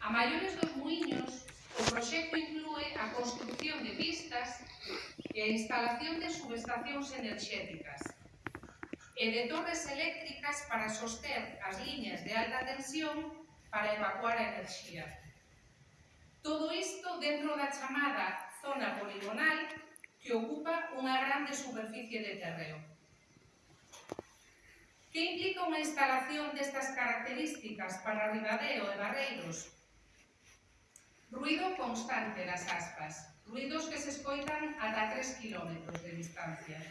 A maiores dos muiños, o proxecto inclúe a construcción de pistas e a instalación de subestacións enerxéticas e de torres eléctricas para soster as liñas de alta tensión para evacuar a enerxía. Todo isto dentro da chamada zona poligonal que ocupa unha grande superficie de terreo. Que implica unha instalación destas características para Ribadeo e Barreiros Ruido constante nas aspas, ruidos que se escoitan ata 3 km de distancia.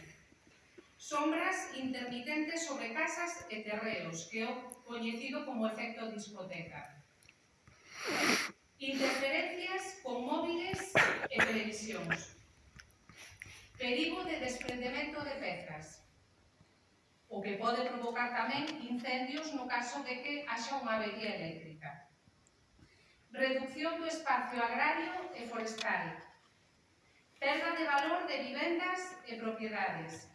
Sombras intermitentes sobre casas e terreos, que é o coñecido como efecto discoteca. Interferencias con móviles e televisións. Perigo de desprendemento de pezas. O que pode provocar tamén incendios no caso de que haxa unha avería eléctrica reducción do espacio agrario e forestal, perda de valor de vivendas e propiedades,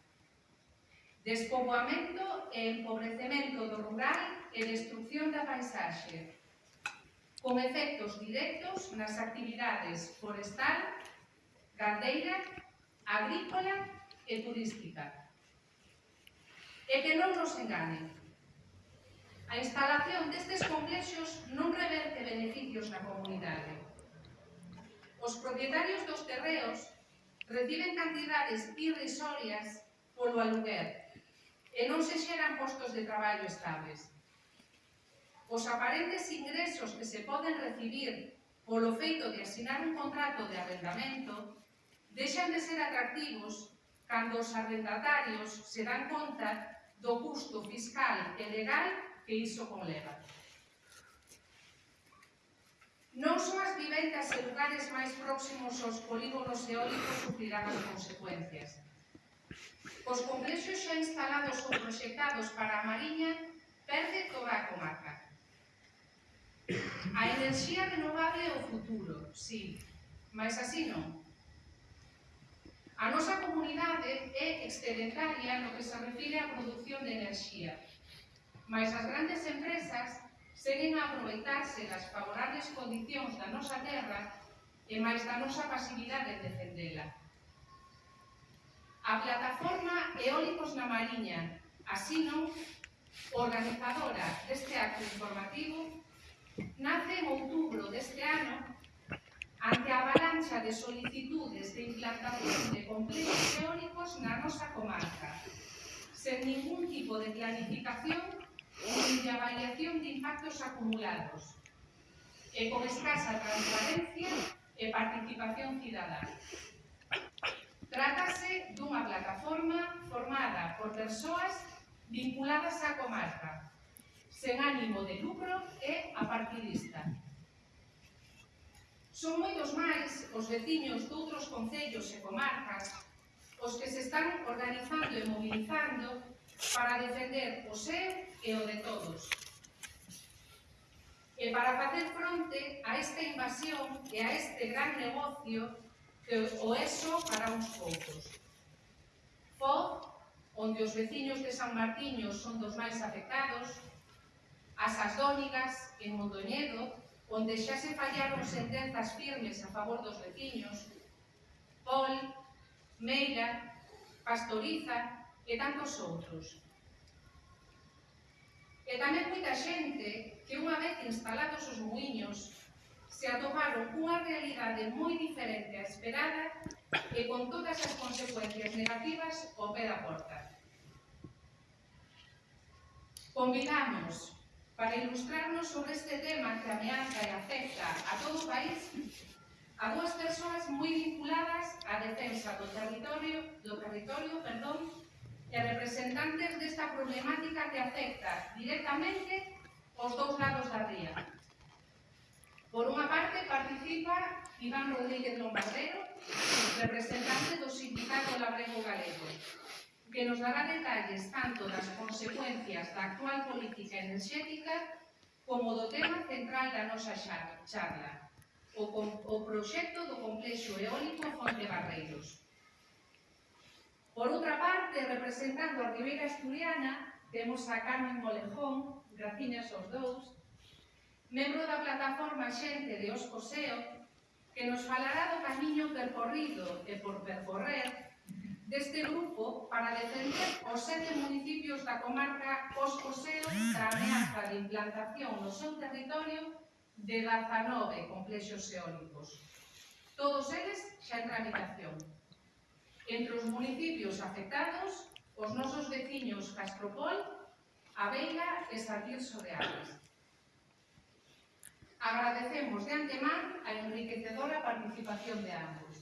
despoboamento e empobrecemento do rural e destrucción da paisaxe, con efectos directos nas actividades forestal, gandeira, agrícola e turística. E que non nos enganen, A instalación destes complexos non reverte beneficios na comunidade. Os propietarios dos terreos reciben cantidades irrisorias polo aluguer e non se xeran postos de traballo estables. Os aparentes ingresos que se poden recibir polo feito de asinar un contrato de arrendamento deixan de ser atractivos cando os arrendatarios se dan conta do custo fiscal e legal que con leva. Non só as vivendas e lugares máis próximos aos polígonos eólicos sufrirán as consecuencias. Os complexos xa instalados ou proxectados para a Mariña perde toda a comarca. A enerxía renovable é o futuro, sí, mas así non. A nosa comunidade é excedentaria no que se refire á produción de enerxía. Mas as grandes empresas seguen a aproveitarse das favorables condicións da nosa terra e máis da nosa pasividade en defendela. A plataforma Eólicos na Mariña, así non, organizadora deste acto informativo, nace en outubro deste ano ante a avalancha de solicitudes de implantación de complexos eólicos na nosa comarca, sen ningún tipo de planificación e a avaliación de impactos acumulados, e con escasa transparencia e participación cidadá. Trátase dunha plataforma formada por persoas vinculadas á comarca, sen ánimo de lucro e apartidista. Son moitos máis os veciños doutros concellos e comarcas os que se están organizando e mobilizando para defender o seu e o de todos. E para facer fronte a esta invasión e a este gran negocio que o eso para uns poucos. Foz, onde os veciños de San Martiño son dos máis afectados, as Asdónigas, en Mondoñedo, onde xa se fallaron sentenzas firmes a favor dos veciños, Pol, Meira, Pastoriza e tantos outros. E tamén moita xente que unha vez instalados os muiños se atoparon unha realidade moi diferente a esperada e con todas as consecuencias negativas ao pé da porta. Convidamos para ilustrarnos sobre este tema que ameaza e afecta a todo o país a dúas persoas moi vinculadas á defensa do territorio, do territorio perdón, e representantes desta problemática que afecta directamente os dous lados da ría. Por unha parte, participa Iván Rodríguez Lombardero, representante do Sindicato Labrego Galego, que nos dará detalles tanto das consecuencias da actual política enerxética como do tema central da nosa charla, o, o proxecto do complexo eólico Fonte Barreiros. Por outra parte, representando a Ribeira Asturiana, temos a Carmen Molejón, graciñas aos dous, membro da plataforma Xente de Os Coseo, que nos falará do camiño percorrido e por percorrer deste grupo para defender os sete municipios da comarca Os Coseo da ameaza de implantación no seu territorio de 19 complexos eólicos. Todos eles xa en tramitación. Entre os municipios afectados, os nosos veciños Castropol, Aveira e Sartirso de Aves. Agradecemos de antemán a enriquecedora participación de ambos.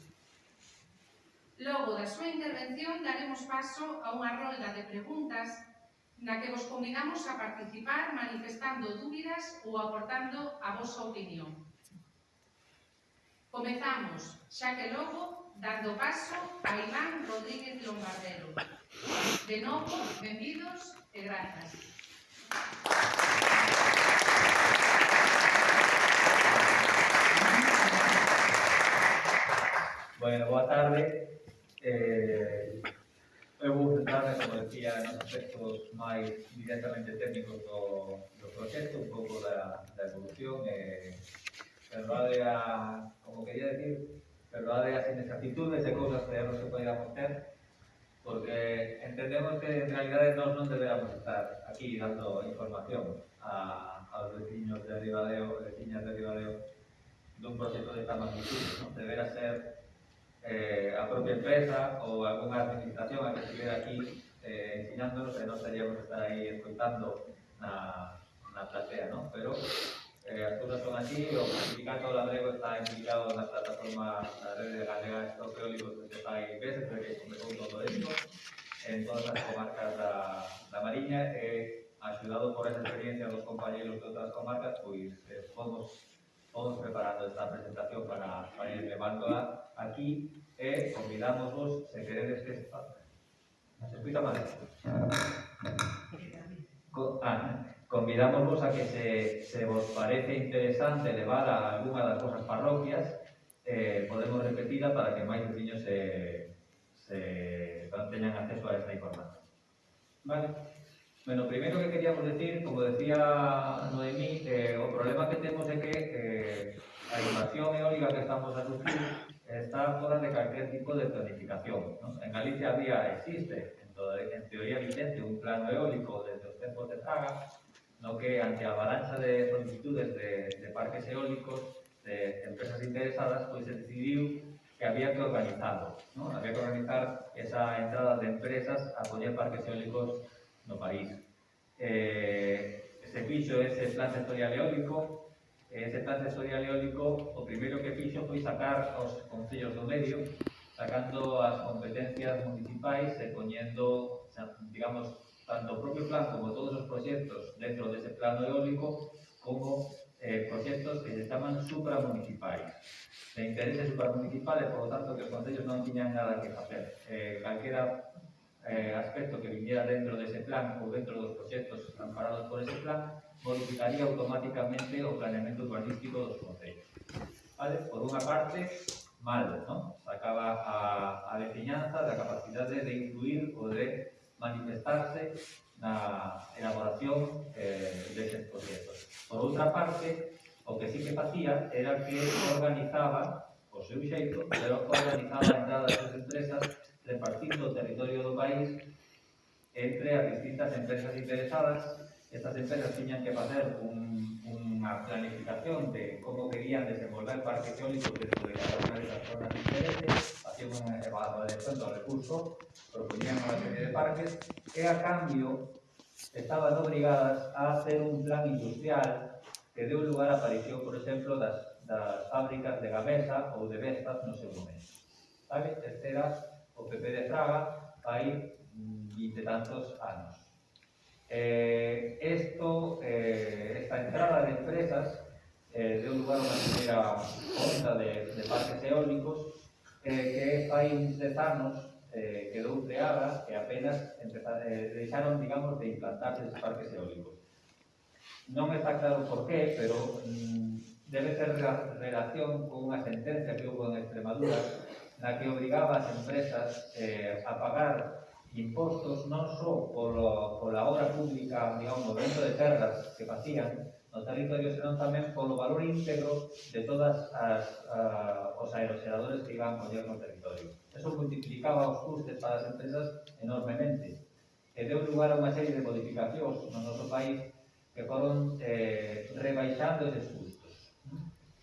Logo da súa intervención daremos paso a unha rolda de preguntas na que vos convidamos a participar manifestando dúbidas ou aportando a vosa opinión. Comezamos, xa que logo dando paso a Iván Rodríguez Lombardero. De novo, benvidos e grazas. Bueno, boa tarde. Eh, eu vou centrarme, como decía, nos aspectos máis directamente técnicos do, do proxecto, un pouco da, da evolución. Eh, pero a, como quería decir, verdade, as inexactitudes e cousas que non se podíamos ter, porque entendemos que en realidade nós non deberamos estar aquí dando información a, aos veciños de Ribadeo e veciñas de Ribadeo dun proxecto de esta magnitud. Non debera ser eh, a propia empresa ou alguna administración a que estivera aquí eh, ensinándonos e non estaríamos estar aí escoitando na, na platea, non? Pero eh, as cousas son así, o sindicato labrego está implicado na plataforma da rede galega de stock eólico desde fai veces, que comezou todo isto, en todas as comarcas da, da Mariña, e eh, axudado por esa experiencia dos compañeros de outras comarcas, pois eh, fomos todos preparando esta presentación para, para ir levándola aquí e eh, convidámosvos, se queredes que se faça. Se escuita mal? Co ah, convidámosvos a que se, se vos parece interesante levar a alguna das vosas parroquias, eh, podemos repetida para que máis veciños se, se teñan acceso a esta información. Vale. Bueno, primeiro que queríamos decir, como decía Noemí, eh, o problema que temos é que eh, a invasión eólica que estamos a sufrir está fora de calquer tipo de planificación. ¿no? En Galicia había, existe, en, toda, en teoría vigente, un plano eólico desde os tempos de Praga, no que ante a balanza de solicitudes de, de parques eólicos de empresas interesadas, pois se decidiu que había que organizarlo, ¿no? había que organizar esa entrada de empresas a poñer parques eólicos no país. Eh, se fixo ese plan sectorial eólico, ese plan sectorial eólico o primeiro que fixo foi sacar os concellos do medio, sacando as competencias municipais e poñendo, digamos, tanto o propio plan como todos os proxectos dentro dese plano eólico como eh, proxectos que se chaman supramunicipais de interese supramunicipal e, polo tanto, que os concellos non tiñan nada que facer. Eh, calquera eh, aspecto que viniera dentro dese plan ou dentro dos proxectos amparados por ese plan modificaría automáticamente o planeamento urbanístico dos concellos. Vale? Por unha parte, mal, non? Sacaba a, a veciñanza da capacidade de influir ou de manifestarse na elaboración eh, deses proxectos. Por outra parte, o que sí que facía era que organizaba, o seu xeito, pero organizaba a entrada das empresas repartindo o territorio do país entre as distintas empresas interesadas estas empresas tiñan que facer un, unha planificación de como querían desenvolver parques eólicos dentro de cada unha desas zonas diferentes, facían unha evaluación do recurso, proponían unha serie de parques, e a cambio estaban obrigadas a hacer un plan industrial que deu lugar á aparición, por exemplo, das, das fábricas de Gamesa ou de Vestas no seu momento. Sabe? Este era o PP de Fraga aí, mm, vinte tantos anos. Eh, esto, eh, esta entrada de empresas eh, de un lugar a una primera onda de, de parques eólicos, eh, que países desanos eh, quedou creada e apenas eh, deixaron, digamos, de implantarse os parques eólicos. Non está claro por qué, pero mm, debe ter relación con unha sentencia que houve en Extremadura na que obrigaba as empresas eh, a pagar impostos non só polo, pola obra pública, digamos, o vento de terras que facían no territorio, senón tamén polo valor íntegro de todas as, uh, ah, os aeroxeradores que iban coller no territorio. Eso multiplicaba os custes para as empresas enormemente e deu lugar a unha serie de modificacións no noso país que foron eh, rebaixando eses custos.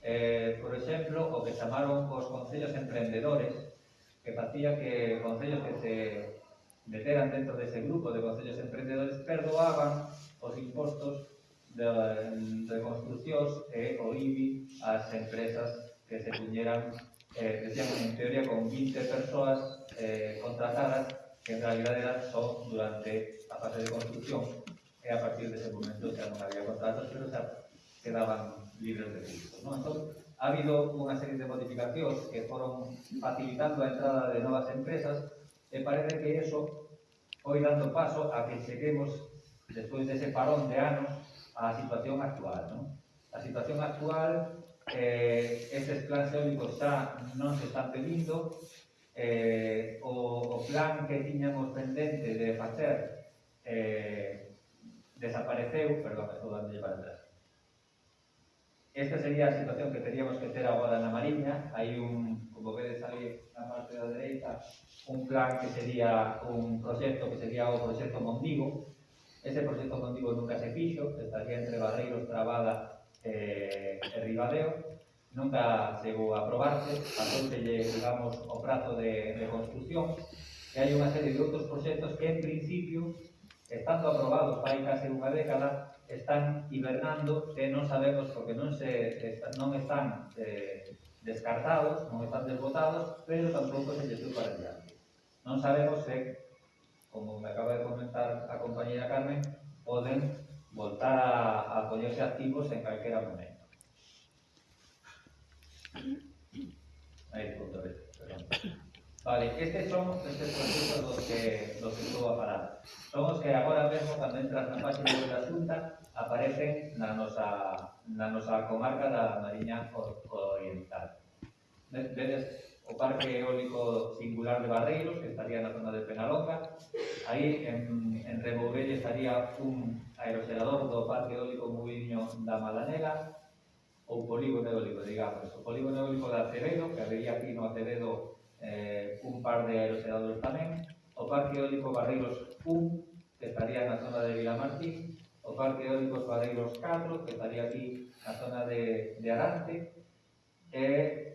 Eh, por exemplo, o que chamaron os concellos emprendedores, que facía que concellos que se meteran dentro dese grupo de concellos emprendedores perdoaban os impostos de, de construccións e o IBI ás empresas que se puñeran eh, decían, en teoría con 20 persoas eh, contratadas que en realidad eran só durante a fase de construcción e a partir dese momento xa non había contratos pero xa quedaban libres de custos. ¿no? Entón, ha habido unha serie de modificacións que foron facilitando a entrada de novas empresas e parece que eso foi dando paso a que cheguemos, despois dese parón de anos, á situación actual. Non? A situación actual, eh, estes plans eólicos xa non se están pedindo, eh, o, o plan que tiñamos pendente de facer eh, desapareceu, perdón, estou dando para atrás. Esta sería a situación que teríamos que ter agora na Mariña, hai un, como vedes ali na parte da dereita, un plan que sería un proxecto que sería o proxecto Mondigo. Ese proxecto Mondigo nunca se fixo, estaría entre Barreiros, Trabada eh, e Ribadeo. Nunca chegou a aprobarse, lle digamos, o prazo de, de construcción. E hai unha serie de outros proxectos que, en principio, estando aprobados fai case unha década, están hibernando que non sabemos porque non se non están eh, descartados, non están desbotados, pero tampouco se lles para diante. Non sabemos se, como me acaba de comentar a compañera Carmen, poden voltar a, a poñerse activos en calquera momento. Aí, punto B, perdón. Vale, estes son estes procesos dos que, dos que estou a falar. Son os que agora mesmo, cando entras na página da Xunta, aparecen na nosa, na nosa comarca da Mariña Oriental. Vedes o Parque Eólico Singular de Barreiros, que estaría na zona de Penalonga. Aí, en, en Rebobelle, estaría un aerogerador do Parque Eólico Muiño da Malanega, ou polígono eólico, digamos. O polígono eólico da Acevedo, que habería aquí no Acevedo eh, un par de aerogeradores tamén. O Parque Eólico Barreiros 1, que estaría na zona de Vilamartín. O Parque Eólico Barreiros 4, que estaría aquí na zona de, de Arante. E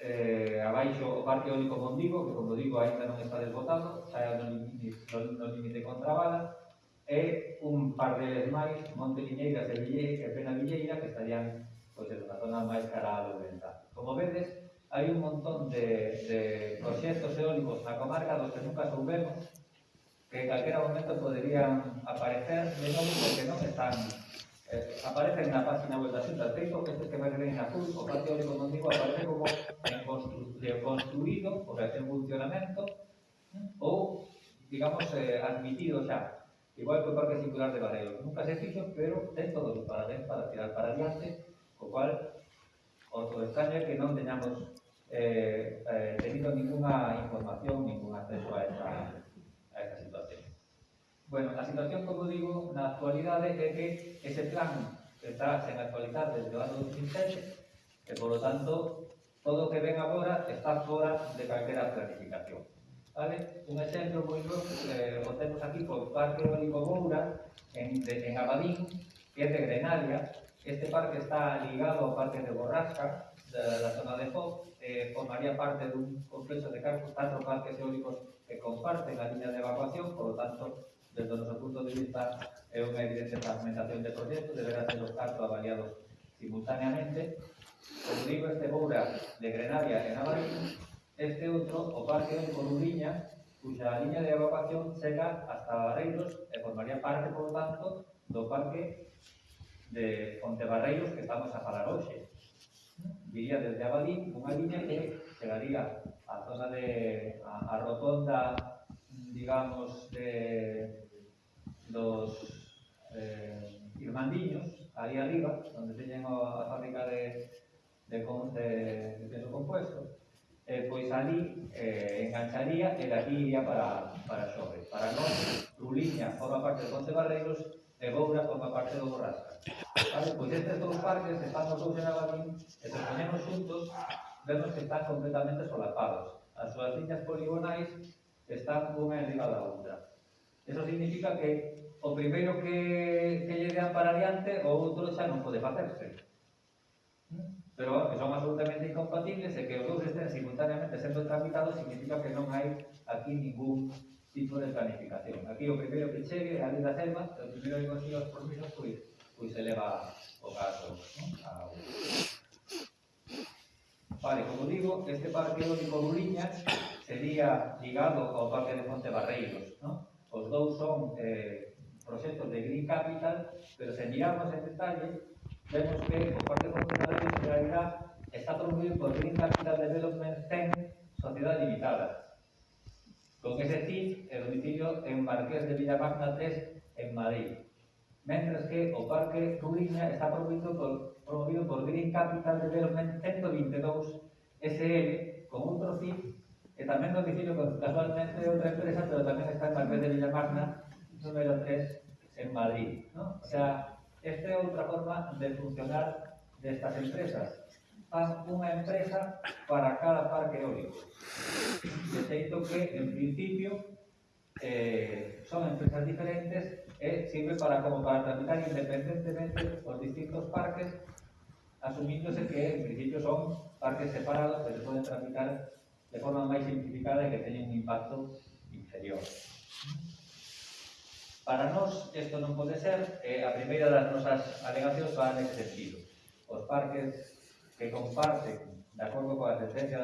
eh, abaixo o parque eólico Mondigo, que como digo aínda non está desbotado, xa é no límite contra Bala, e un par deles máis, Monte Liñeiras e, Villeira, e Pena Villeira, que estarían pois, en unha zona máis cara a Lourenta. Como vedes, hai un montón de, de proxectos eólicos na comarca dos que nunca soubemos que en calquera momento poderían aparecer de novo porque non están eh, aparece en página web da Xunta de que este que vais ver en azul, o patio eólico digo aparece como en constru construído, porque ten funcionamento, ¿eh? ou, digamos, eh, admitido xa, igual que o Parque Circular de Barreiro. Nunca se fixo, pero ten todos os parabéns para tirar para adiante, co cual, o do extraño que non teñamos eh, eh, tenido ninguna información, ningún acceso a esta Bueno, a situación, como digo, na actualidade é que ese plan está sen actualizar desde o ano 2007 e, polo tanto, todo o que ven agora está fora de calquera planificación. Vale? Un exemplo moi grosso eh, o temos aquí por Parque Eólico Moura en, de, en Abadín, que é de Grenalia. Este parque está ligado ao Parque de Borrasca, da, da zona de Foz, eh, formaría parte dun complexo de catro parques eólicos que comparten a liña de evacuación, por lo tanto, Desde o noso punto de vista, é unha evidente fragmentación de proxectos, deberá ser os canto avaliados simultaneamente. Como digo, este Boura de Grenavia en Avalín, este outro, o parque de Coruña, cuxa liña de evacuación chega hasta Barreiros e formaría parte, por tanto, do parque de Pontebarreiros que estamos a falar hoxe. Viría desde Abadín unha liña que chegaría a zona de a, a rotonda digamos, de, dos eh, irmandiños, ali arriba, onde teñen a fábrica de, de, de, de peso compuesto, eh, pois ali eh, engancharía e dali iría para, para Xove. Para nós, Ruliña forma parte de Ponte Barreiros e Boura forma parte do Borrasca. Vale? Pois estes dous parques, se pasan dous en Abadín, e se ponemos xuntos, vemos que están completamente solapados. As súas liñas poligonais están unha enriba da outra. Eso significa que o primeiro que, que lle dean para adiante, o outro xa non pode facerse. Pero que son absolutamente incompatibles e que os dous estén simultaneamente sendo tramitados significa que non hai aquí ningún tipo de planificación. Aquí o primeiro que chegue a lei da selva, o primeiro que consiga os permisos, pois, pois se leva o caso non? A... Vale, como digo, este parque eólico Buriñas sería ligado ao Parque de Fonte Barreiros. ¿no? Os dous son eh, proxectos de Green Capital, pero se miramos en detalle, vemos que o Parque de Fonte Barreiros en realidad está promovido por Green Capital Development CEN Sociedad Limitada. Con ese se CIF, el domicilio en Marqués de Villamagna 3, en Madrid. Mientras que o Parque Ruiña está promovido por, promovido por Green Capital Development 122 SL, con outro CIF que tamén domicilio casualmente outra empresa, pero tamén está en Marqués de Villamarna, número 3, en Madrid. ¿no? O sea, esta é outra forma de funcionar destas empresas. Fan unha empresa para cada parque eólico. De xeito que, en principio, eh, son empresas diferentes e eh, sirve para como para tramitar independentemente os distintos parques, asumíndose que, en principio, son parques separados, pero poden tramitar de forma máis simplificada e que teñen un impacto inferior. Para nós, isto non pode ser, eh, a primeira das nosas alegacións va nese sentido. Os parques que comparten, de acordo coa sentencia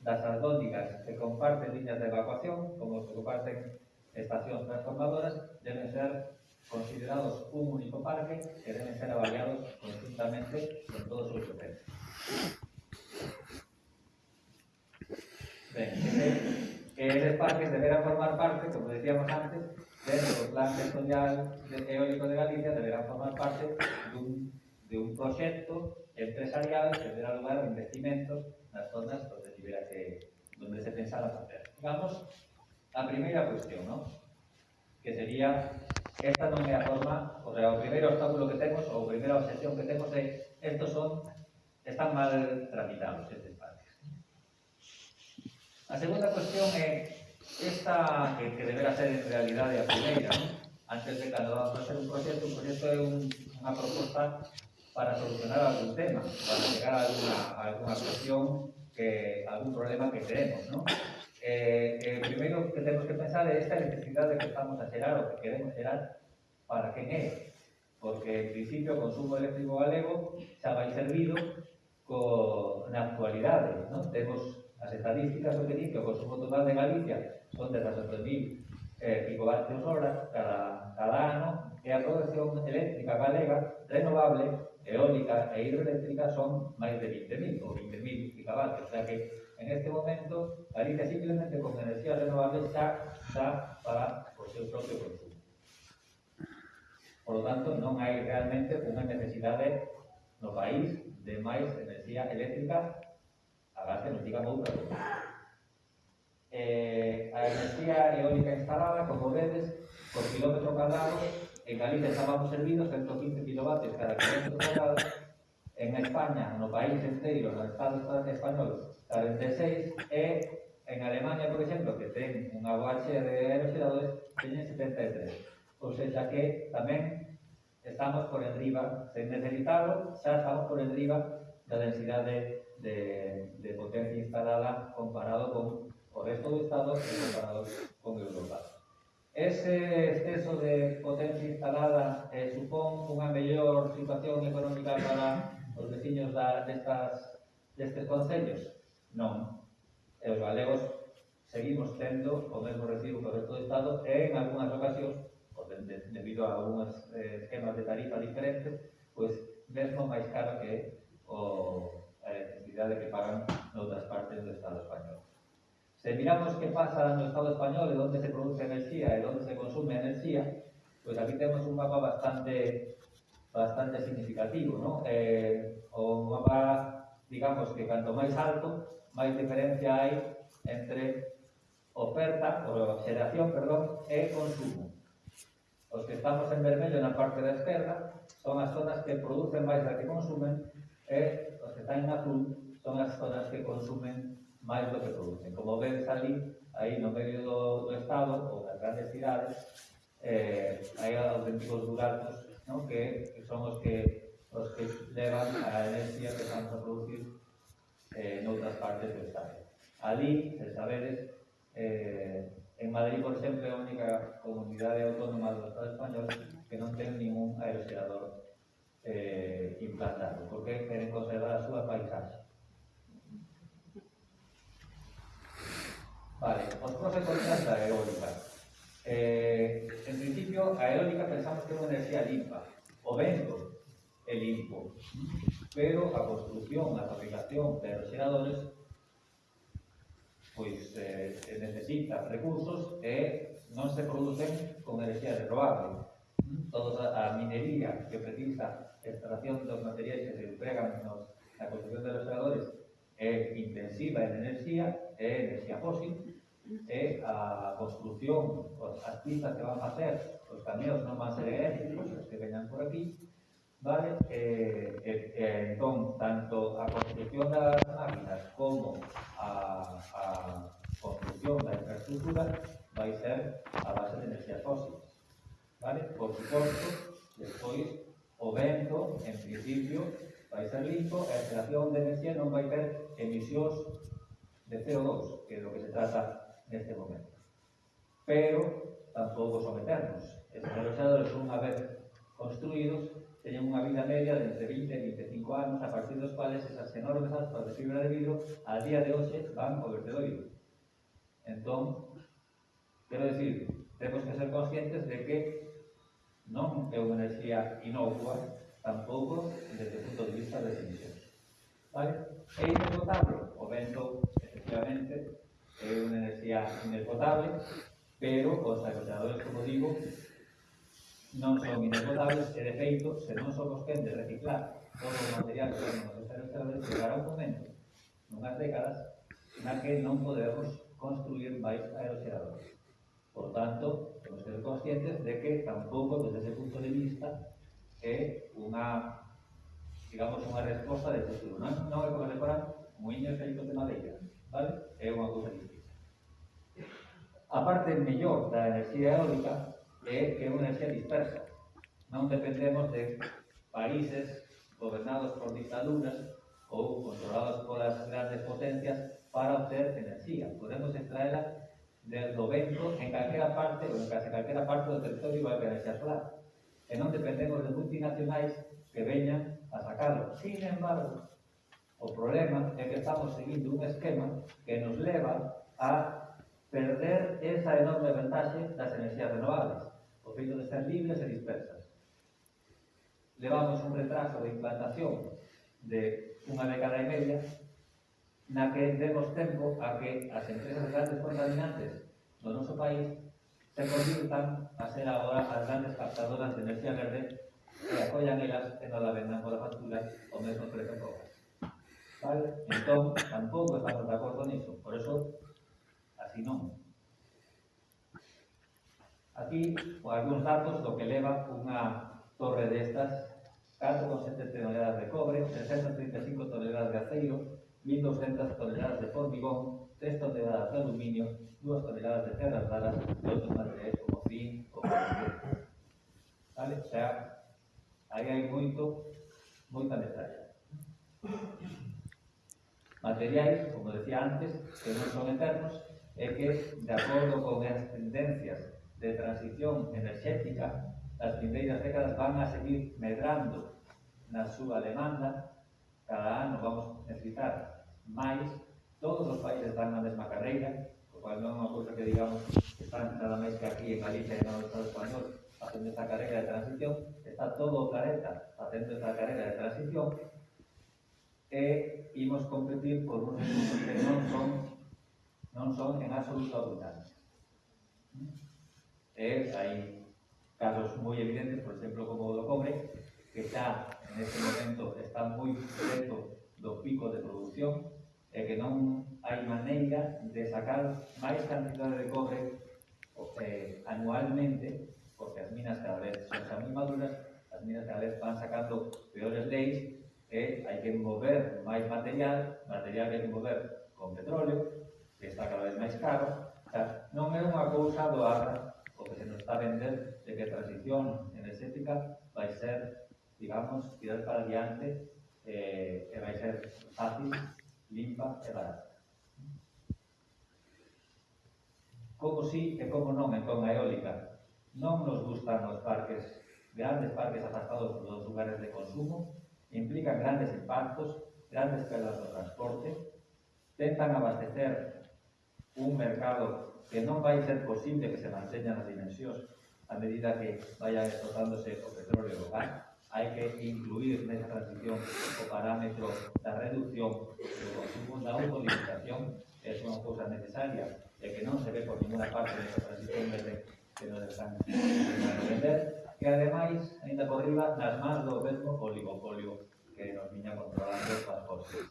das aldónicas, que comparten liñas de evacuación, como os que comparten estacións transformadoras, deben ser considerados un único parque que deben ser avaliados conjuntamente con todos os utentes. Ben, que eses parques deberán formar parte, como decíamos antes, dentro do Plan Sectorial de Eólico de Galicia, deberán formar parte dun, de un proxecto empresarial que terá lugar a investimentos nas zonas onde, tibera que, onde se pensara facer. Vamos a primeira cuestión, ¿no? que sería esta non é a forma, o sea, o primeiro obstáculo que temos, ou a primeira obsesión que temos é estos son, están mal tramitados, etc. A segunda cuestión é esta que, que deberá ser en realidade a primeira, ¿no? antes de cando vamos facer un proxecto, un proxecto é un, unha proposta para solucionar algún tema, para chegar a alguna, a alguna cuestión, que, algún problema que tenemos. ¿no? Eh, eh, primeiro que temos que pensar é esta electricidade que estamos a xerar ou que queremos xerar para quen é, porque en principio o consumo eléctrico galego xa vai servido co, na actualidade, ¿no? temos As estadísticas o que di que o consumo total de Galicia son de 7.000 eh, gigavatios hora cada, cada ano e a produción eléctrica galega renovable, eólica e hidroeléctrica son máis de 20.000 ou 20.000 gigavatios. O sea que en este momento Galicia simplemente con enerxía renovable xa xa para o seu propio consumo. Por lo tanto, non hai realmente unha necesidade no país de máis enerxía eléctrica a nos de enerxía noutra eh, a enerxía eólica instalada, como vedes, por kilómetro cuadrado, en Galicia estábamos servidos 115 kilovatios cada kilómetro cuadrado, en España, no país inteiro, no Estado español, 46, e en Alemania, por exemplo, que ten unha boaxe de aeroxeradores, teñen 73. Ou seja que tamén estamos por enriba, sen necesitarlo, xa estamos por enriba da densidade de, de potencia instalada comparado con o resto do Estado e comparado con Europa. Ese exceso de potencia instalada eh, supón unha mellor situación económica para os veciños da, destas, destes concellos? Non. E os galegos seguimos tendo o mesmo recibo que o resto do Estado e en algunhas ocasións, de, de, debido a algúns eh, esquemas de tarifa diferentes, pois mesmo máis caro que o, eh, electricidade que pagan noutras partes do Estado español. Se miramos que pasa no Estado español e onde se produce enerxía e onde se consume enerxía, pois aquí temos un mapa bastante bastante significativo, ¿no? Eh, o mapa, digamos, que canto máis alto, máis diferencia hai entre oferta, ou xeración, perdón, e consumo. Os que estamos en vermello na parte da esquerda son as zonas que producen máis da que consumen e que están en azul son as zonas que consumen máis do que producen. Como vedes ali, aí no medio do, do Estado ou das grandes cidades, eh, hai auténticos buratos no? que, que son os que os que levan a enerxía que estamos a producir eh, noutras partes do Estado. Ali, se sabedes, eh, en Madrid, por exemplo, é a única comunidade autónoma do Estado español que non ten ningún aeroxerador eh, implantado, porque queren conservar a súa paisaxe. Vale, os pros e contras da eólica. Eh, en principio, a eólica pensamos que é unha enerxía limpa. O vento é limpo, pero a construcción, a fabricación de aeroxeradores pois eh, necesita recursos e non se producen con enerxía renovable. Toda a minería que precisa extracción dos materiais que se empregan nos, na construcción de restauradores é intensiva en enerxía, é enerxía fósil, é a construcción, as pistas que van a facer, os camións non van ser eléctricos, os que veñan por aquí, vale? Eh, eh, eh, e, e, e, entón, tanto a construcción das máquinas como a, a construcción da infraestructura vai ser a base de enerxías fósiles. Vale? Por suposto, despois o vento, en principio, vai ser limpo e a extracción de enerxía non vai ter emisións de CO2, que é do que se trata neste momento. Pero tampouco son eternos. Estes reloxadores, unha vez construídos, teñen unha vida media de entre 20 e 25 anos, a partir dos cuales esas enormes aspas de fibra de vidro a día de hoxe van ao vertedoiro. Entón, quero decir, temos que ser conscientes de que non é unha enerxía inocua, tampouco desde o punto de vista das emisións. Vale? É inesgotable, o vento, efectivamente, é unha enerxía inesgotable, pero os agoteadores, como digo, non son inesgotables e, de feito, se non somos quen de reciclar todo o material que nos están chegará un momento, nunhas décadas, na que non podemos construir máis aeroxeradores. Por tanto, temos que ser conscientes de que tampouco desde ese punto de vista é unha digamos unha resposta de futuro. Non, non é como decorar moinhos feitos de madeira vale? é unha cousa distinta. A parte mellor da enerxía eólica é que é unha enerxía dispersa. Non dependemos de países gobernados por dictaduras ou controlados polas grandes potencias para obter enerxía. Podemos extraela del 90 en calquera parte, ou en case calquera parte do territorio bailarese a solar, e non dependemos de multinacionais que veñan a sacarlo. Sin embargo, o problema é que estamos seguindo un esquema que nos leva a perder esa enorme ventaxe das enerxías renovables. O feito de ser libres e dispersas. Levamos un retraso de implantación de unha década e media na que demos tempo a que as empresas grandes contaminantes do noso país se convirtan a ser agora as grandes captadoras de enerxía verde e acollan elas e non la vendan pola factura o mesmo prezo que gas. Vale? Entón, tampouco estamos de acordo nisso. Por eso, así non. Aquí, algúns datos do que leva unha torre destas, 4,7 toneladas de cobre, 335 toneladas de aceiro, 1.200 toneladas de hormigón, 3 toneladas de aluminio, 2 toneladas de terras raras y otros materiais como zinc ou como Vale? O sea, aí hai moito, moita metralla. Materiais, como decía antes, que non son eternos, e que, de acordo con as tendencias de transición enerxética, as vindeiras décadas van a seguir medrando na súa demanda, cada ano vamos a necesitar máis todos os países están na mesma carreira, o cual non é unha cousa que digamos que están nada máis que aquí en Galicia e no Estado español facendo esta carreira de transición, está todo o planeta facendo esta carreira de transición e imos competir por uns recursos que non son non son en absoluto abundantes. E hai casos moi evidentes, por exemplo, como o do cobre, que xa neste momento está moi preto do pico de producción, e que non hai maneira de sacar máis cantidade de cobre eh, anualmente, porque as minas cada vez son xa moi maduras, as minas cada vez van sacando peores leis, e hai que mover máis material, material que hai que mover con petróleo, que está cada vez máis caro, o sea, non é unha cousa do o que se nos está a vender de que a transición enerxética vai ser, digamos, tirar para adiante eh, e vai ser fácil limpa e barata. Como sí e como non e con a eólica. Non nos gustan os parques, grandes parques afastados dos lugares de consumo, implican grandes impactos, grandes perdas do transporte, tentan abastecer un mercado que non vai ser posible que se manteña nas dimensións a medida que vaya explotándose o petróleo e o gas, hai que incluir en transición o parámetro da reducción do consumo. da autolimitación é unha cousa necesaria, e que non se ve por ninguna parte de transición verde que nos están vender. Que ademais, ainda por riba, nas más do mesmo oligopolio que nos viña controlando as cosas.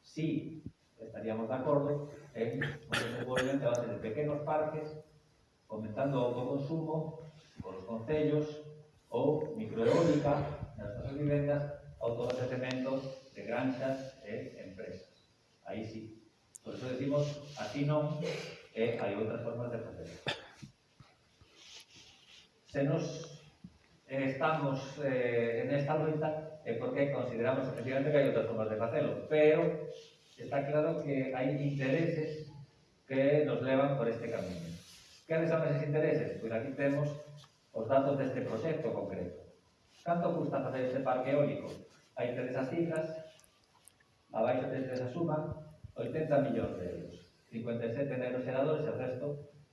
Si estaríamos de acordo en o desenvolvemento a base de pequenos parques, aumentando o autoconsumo, con os concellos, ou microeólica nas nosas vivendas autoabastecemento de granxas e empresas. Aí sí. Por eso decimos, así non, e hai outras formas de facer. Se nos eh, estamos eh, en esta loita é porque consideramos efectivamente que hai outras formas de facelo, pero está claro que hai intereses que nos levan por este camino. Que son esos intereses? Pois pues aquí temos os datos deste proxecto concreto. Canto custa facer este parque eólico? Hai tres as cifras, abaixo tres a suma, 80 millóns de euros. 57 en aeroxeradores e o resto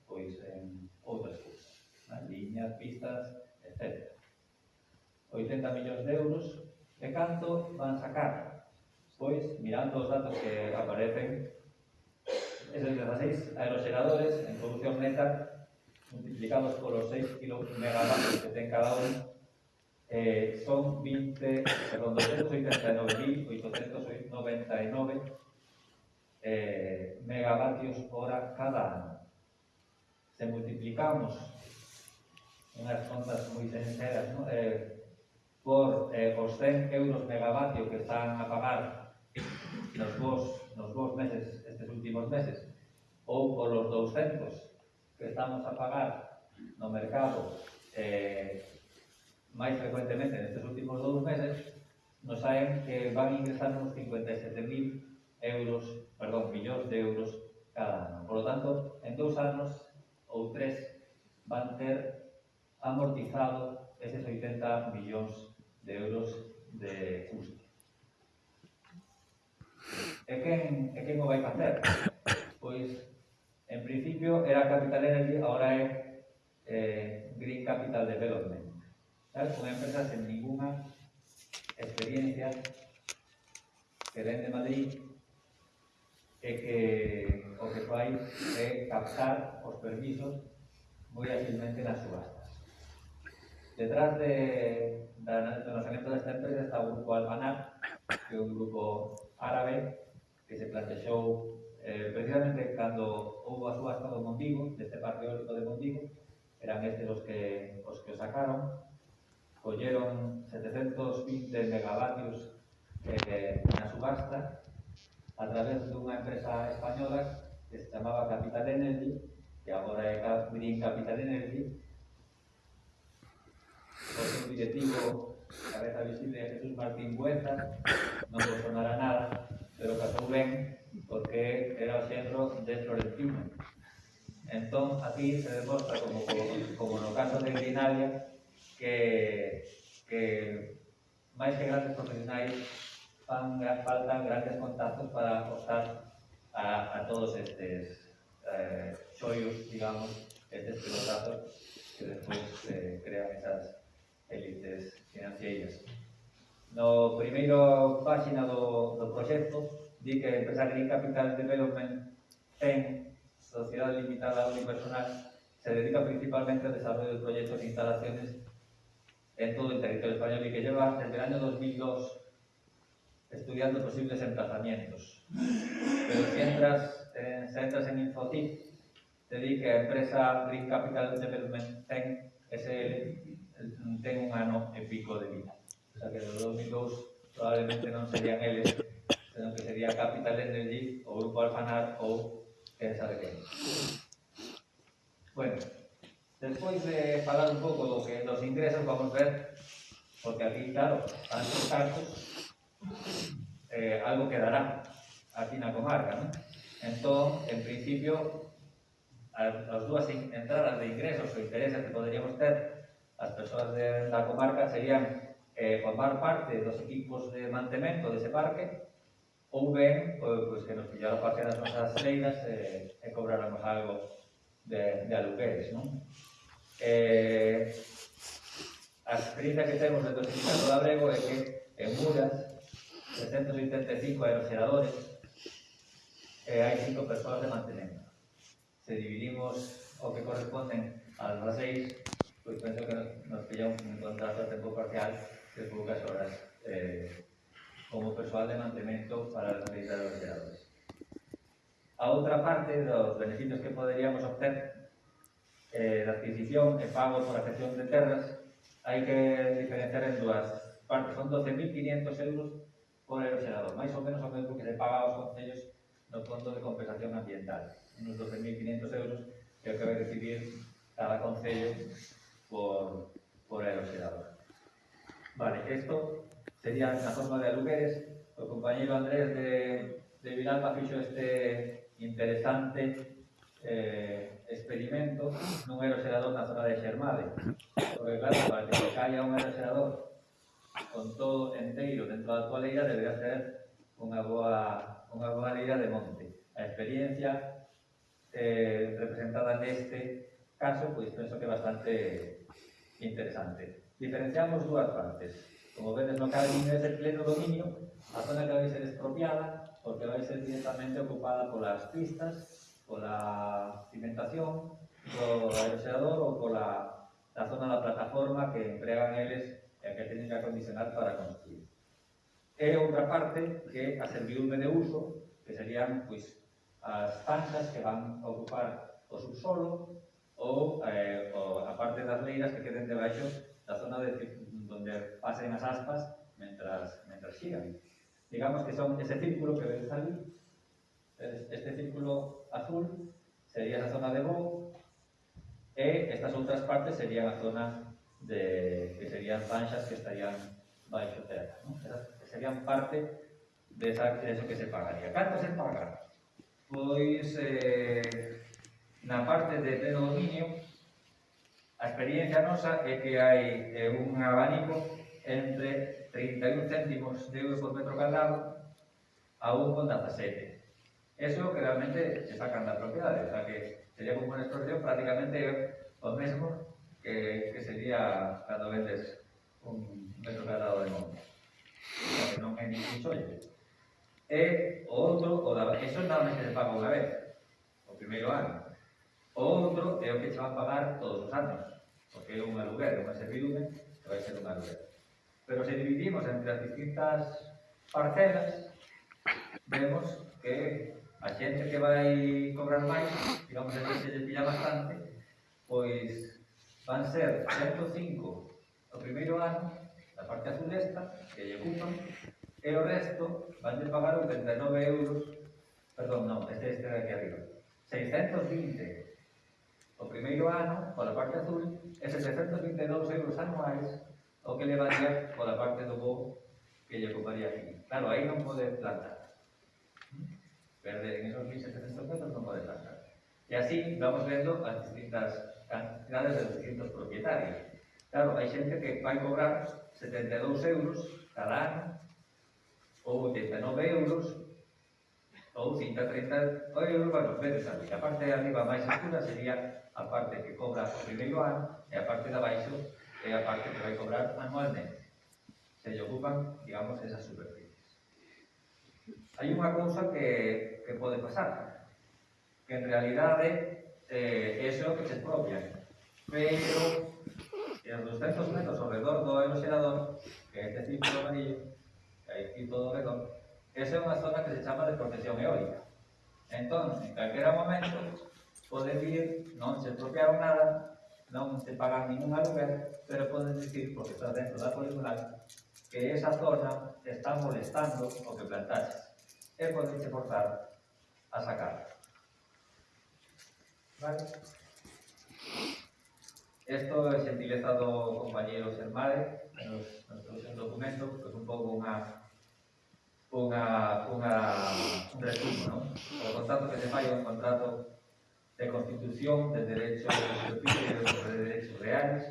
pois, en outras cousas. Nas liñas, pistas, etc. 80 millóns de euros. E canto van sacar? Pois, mirando os datos que aparecen, esos 16 aeroxeradores en producción neta multiplicados polos 6 kg megavatios que ten cada un, eh, son 20, perdón, 289.899 eh, megavatios hora cada ano. Se multiplicamos unhas contas moi sinceras, ¿no? eh, por eh, os 100 euros megavatio que están a pagar nos vos, nos vos meses, estes últimos meses, ou por os 200 que estamos a pagar no mercado eh, máis frecuentemente nestes últimos dous meses, nos saen que van ingresar uns 57.000 euros, perdón, millóns de euros cada ano. Por lo tanto, en dous anos ou tres van ter amortizado eses 80 millóns de euros de custo. E quen, e quen o vai facer? Pois En principio era Capital Energy, ahora es eh, Green Capital Development. ¿Sabes? Una empresa sin ninguna experiencia que ven de Madrid e que o que fai é eh, captar os permisos moi ágilmente nas subastas. Detrás de, da, do lanzamento desta empresa está o grupo Almanar, que é un grupo árabe que se plantexou Eh, precisamente cando houve a subasta do Mondigo, deste parque eólico de Mondigo, eran estes os que, os que o sacaron, colleron 720 megavatios eh, na subasta a través dunha empresa española que se chamaba Capital Energy, que agora é Green Capital Energy, pois o seu directivo cabeza visible Jesús Martín Bueza, non vos sonará nada, pero casou ben porque era o centro de Florentino. Entón, aquí se demostra, como, como no caso de Grinalia, que, que máis que grandes profesionais fan, faltan grandes contactos para optar a, a todos estes eh, xollos, digamos, estes pelotazos que despois eh, crean esas élites financieras. No primeiro página do, do proxecto di que a empresa Green Capital Development ten sociedade limitada unipersonal se dedica principalmente ao desarrollo de proxectos e instalaciones en todo el territorio español y que lleva desde el año 2002 estudiando posibles emplazamientos. Pero si entras, eh, si entras en Infotip, te di que empresa Green Capital Development ten ese el, ten un ano e pico de vida. O sea que do 2002 probablemente non serían de lo que sería Capital Energy o Grupo Alfanar o Teresa Pequeña. Bueno, después de hablar un poco lo que los ingresos, vamos a ver, porque aquí, claro, tantos casos, eh, algo quedará aquí en la comarca, ¿no? Entonces, en principio, las dos entradas de ingresos o intereses que podríamos tener las personas de la comarca serían eh, formar parte de los equipos de mantenimiento de ese parque, ou ben pois, pois, que nos pillara parte das nosas leiras e, eh, e cobráramos algo de, de alugueres. Non? Eh, a experiencia que temos dentro do Sindicato Labrego é que en Muras 385 aerogeradores e hai cinco persoas de mantenimento. Se dividimos o que corresponden ás 16, pois penso que nos, nos pilla un, un contrato a tempo parcial de poucas horas eh, como persoal de mantemento para as necesidades dos operadores. A outra parte dos beneficios que poderíamos obter eh, da adquisición e pago por afección de terras hai que diferenciar en dúas partes. Son 12.500 euros por erosionador, máis ou menos o mesmo que se paga aos concellos no Fondo de Compensación Ambiental. Unos 12.500 euros que é o que vai recibir cada concello por, por erosionador. Vale, isto sería na forma de alugueres. O compañeiro Andrés de, de Vilalba fixo este interesante eh, experimento nun aeroxerador na zona de Xermade. Porque claro, para que se caia un aeroxerador con todo enteiro dentro da tua leira debería ser unha boa, unha boa leira de monte. A experiencia eh, representada neste caso, pois penso que é bastante interesante. Diferenciamos dúas partes. Como vedes no cabe ni ese pleno dominio, a zona que vai ser expropiada, porque vai ser directamente ocupada polas pistas, pola cimentación, polo aeroxeador ou pola a zona da plataforma que empregan eles e que teñen que acondicionar para construir. E outra parte que a servidume de uso, que serían pois, as zanjas que van a ocupar o subsolo ou eh, o, a parte das leiras que queden debaixo da zona de, donde pasen as aspas mentras, mentras xigan. Digamos que son ese círculo que vedes ali, este círculo azul sería a zona de voo e estas outras partes serían a zona de, que serían panxas que estarían baixo terra. ¿no? Esas serían parte de esa, de eso que se pagaría. Canto se paga? Pois eh, na parte de predominio A experiencia nosa é que hai eh, un abanico entre 31 céntimos de euro por metro cuadrado a 1,17. Eso que realmente se sacan da propiedade, o sea que sería como unha extorsión prácticamente o mesmo que, que sería cando vendes un metro cuadrado de monte. O sea que non é ningún sollo. E o outro, o da, eso normalmente se paga unha vez, o primeiro ano. O outro é o que se van pagar todos os anos, porque é un aluguer, unha servidume, que vai ser un aluguer. Pero se dividimos entre as distintas parcelas, vemos que a xente que vai cobrar máis, digamos, a xente lle pilla bastante, pois van ser 105 o primeiro ano, a parte azul esta, que lle ocupan, e o resto van de pagar 39 euros, perdón, non, este, este de aquí arriba, 620 o primeiro ano, pola parte azul, e 722 euros anuais o que levaría pola parte do bo que lle ocuparía aquí. Claro, aí non pode plantar. Perder en esos 1.700 non pode plantar. E así vamos vendo as distintas cantidades de distintos propietarios. Claro, hai xente que vai cobrar 72 euros cada ano, ou 89 euros, ou 130 euros, bueno, vedes ali. A parte de arriba máis escura sería a parte que cobra o primeiro ano e a parte de abaixo é a parte que vai cobrar anualmente. Se lle ocupan, digamos, esas superficies. Hai unha cousa que, que pode pasar, que en realidade eh, eso que se expropia, pero e 200 metros ao redor do aeroxerador, que é este círculo amarillo, que hai aquí todo ao redor, esa é unha zona que se chama de protección eólica. Entón, en calquera momento, poder vir, non se apropiaron nada, non se pagan ningún aluguer, pero poden dicir, porque está dentro da poligonal, que esa zona está molestando o que plantaxe. E podense forzar a sacar. Vale? Esto é gentileza do compañero Sermade, nos, nos trouxe un documento, que é un pouco unha unha, unha, un resumo, non? O contrato que se fai é un contrato de constitución de derechos de derechos reais,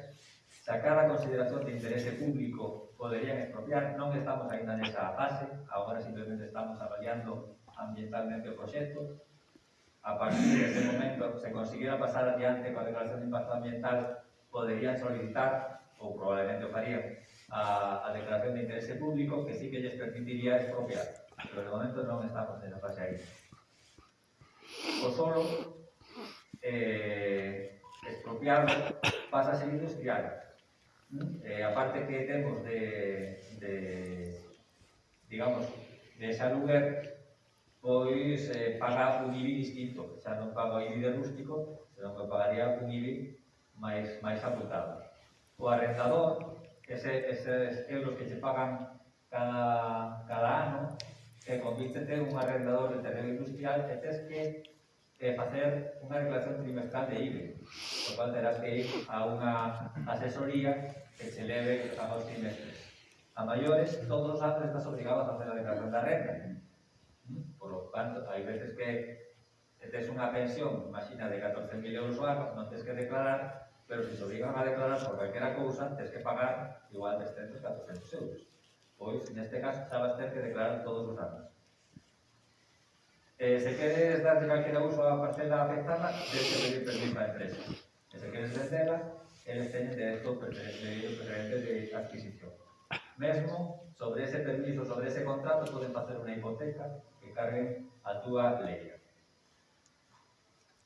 sacar a consideración de interese público, poderían expropiar, non estamos ainda nesa fase, agora simplemente estamos avaliando ambientalmente o proxecto, a partir deste momento se conseguira pasar adiante coa declaración de impacto ambiental poderían solicitar, ou probablemente o farían, a, a declaración de interese público que sí que lles permitiría expropiar, pero de momento non estamos nesa fase aí. O solo eh, expropiado pasa a ser industrial. ¿Mm? Eh, aparte que temos de, de digamos, de saluguer, pois eh, paga un IBI distinto, xa non paga o IBI de rústico, senón que pagaría un IBI máis, máis apuntado. O arrendador, ese, eses euros que se pagan cada, cada ano, que convítete un arrendador de terreno industrial e tes que eh, facer unha declaración trimestral de IBE, o cual terás que ir a unha asesoría que se leve a dos trimestres. A maiores, todos os anos estás obrigado a facer a declaración da renta. Por lo tanto, hai veces que tes unha pensión, imagina, de 14.000 euros o ano, non tens que declarar, pero se te obrigan a declarar por calquera cousa, tens que pagar igual 300, 400 euros. Pois, neste caso, xa vas ter que declarar todos os anos. Eh, se queres darlle calquera uso á parcela afectada, tens que pedir permiso á empresa. E se queres vendela, eles teñen derecho preferente de adquisición. Mesmo, sobre ese permiso, sobre ese contrato, poden facer unha hipoteca que carguen a túa lei.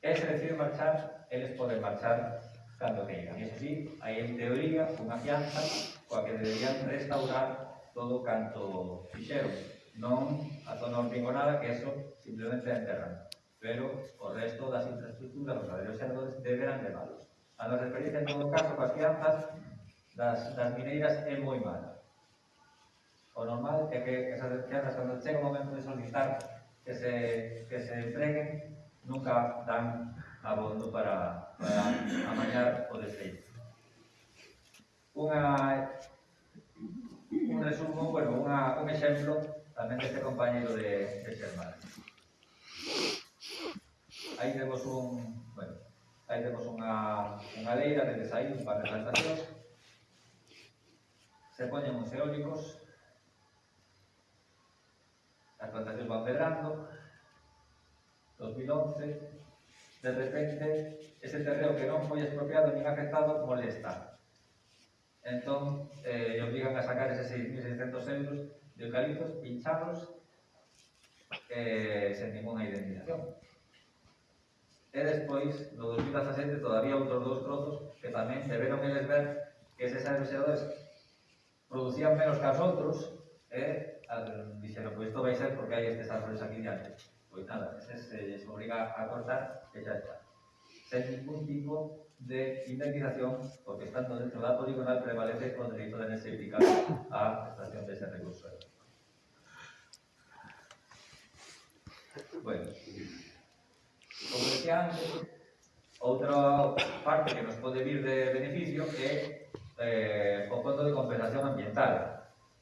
E se deciden marchar, eles poden marchar cando queiran. E así, hai en teoría unha fianza coa que deberían restaurar todo canto fixeron non atonou rigor nada que eso simplemente enterran Pero o resto das infraestructuras, os aderos xerdos, deberán leválos. A nos experiencia, en todo caso, coas fianzas das, das mineiras é moi mala. O normal é que esas fianzas, cando chega o momento de solicitar que se, que se entreguen, nunca dan abondo para, para amañar o desfeito. Unha, un resumo, bueno, unha, un exemplo tamén deste compañero de, de Xermán. Aí temos un, bueno, aí temos unha, unha leira de desaín para a estación. Se poñen uns eólicos, as plantacións van pedrando. 2011, de repente, ese terreo que non foi expropiado nin afectado molesta. Entón, eh, obligan a sacar eses 6.600 euros de eucaliptos pinchados eh, sen ninguna identificación. E despois, no 2017, todavía outros dous trozos que tamén deberon eles ver que eses aeroxeadores producían menos que as outros e eh, dixeron, pois isto vai ser porque hai estes árboles aquí diante. Pois nada, ese eh, se obriga a cortar e xa está. Sen ningún tipo de indemnización porque estando dentro da poligonal prevalece o dereito de enerxética a extracción dese recurso. Bueno, como decía antes, outra parte que nos pode vir de beneficio é eh, o fondo de compensación ambiental.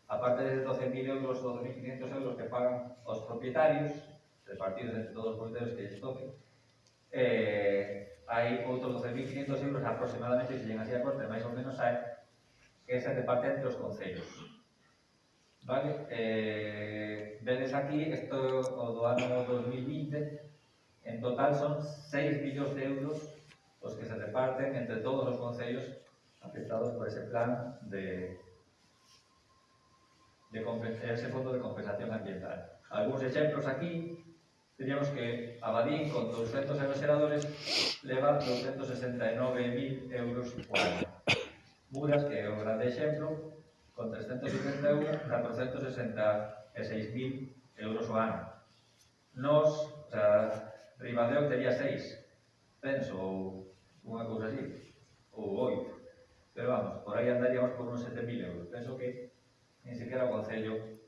A parte de 12.000 euros ou 2.500 euros que pagan os propietarios, repartidos entre todos os propietarios que lles toquen, eh, hai outros 12.500 euros aproximadamente, se llegan así a corte, máis ou menos, hai, que se reparte entre os concellos. Vale? Eh, vedes aquí, isto o do ano 2020, en total son 6 millóns de euros os que se reparten entre todos os concellos afectados por ese plan de, de ese fondo de compensación ambiental. Alguns exemplos aquí, Teríamos que Abadín, con 200 evaseradores, leva 269.000 euros por ano. Muras, que é un grande exemplo, con 371 a 466.000 euros o ano. Nos, o sea, Ribadeo tería 6, penso, ou unha cousa así, ou 8. Pero vamos, por aí andaríamos por uns 7.000 euros. Penso que nin sequera o Concello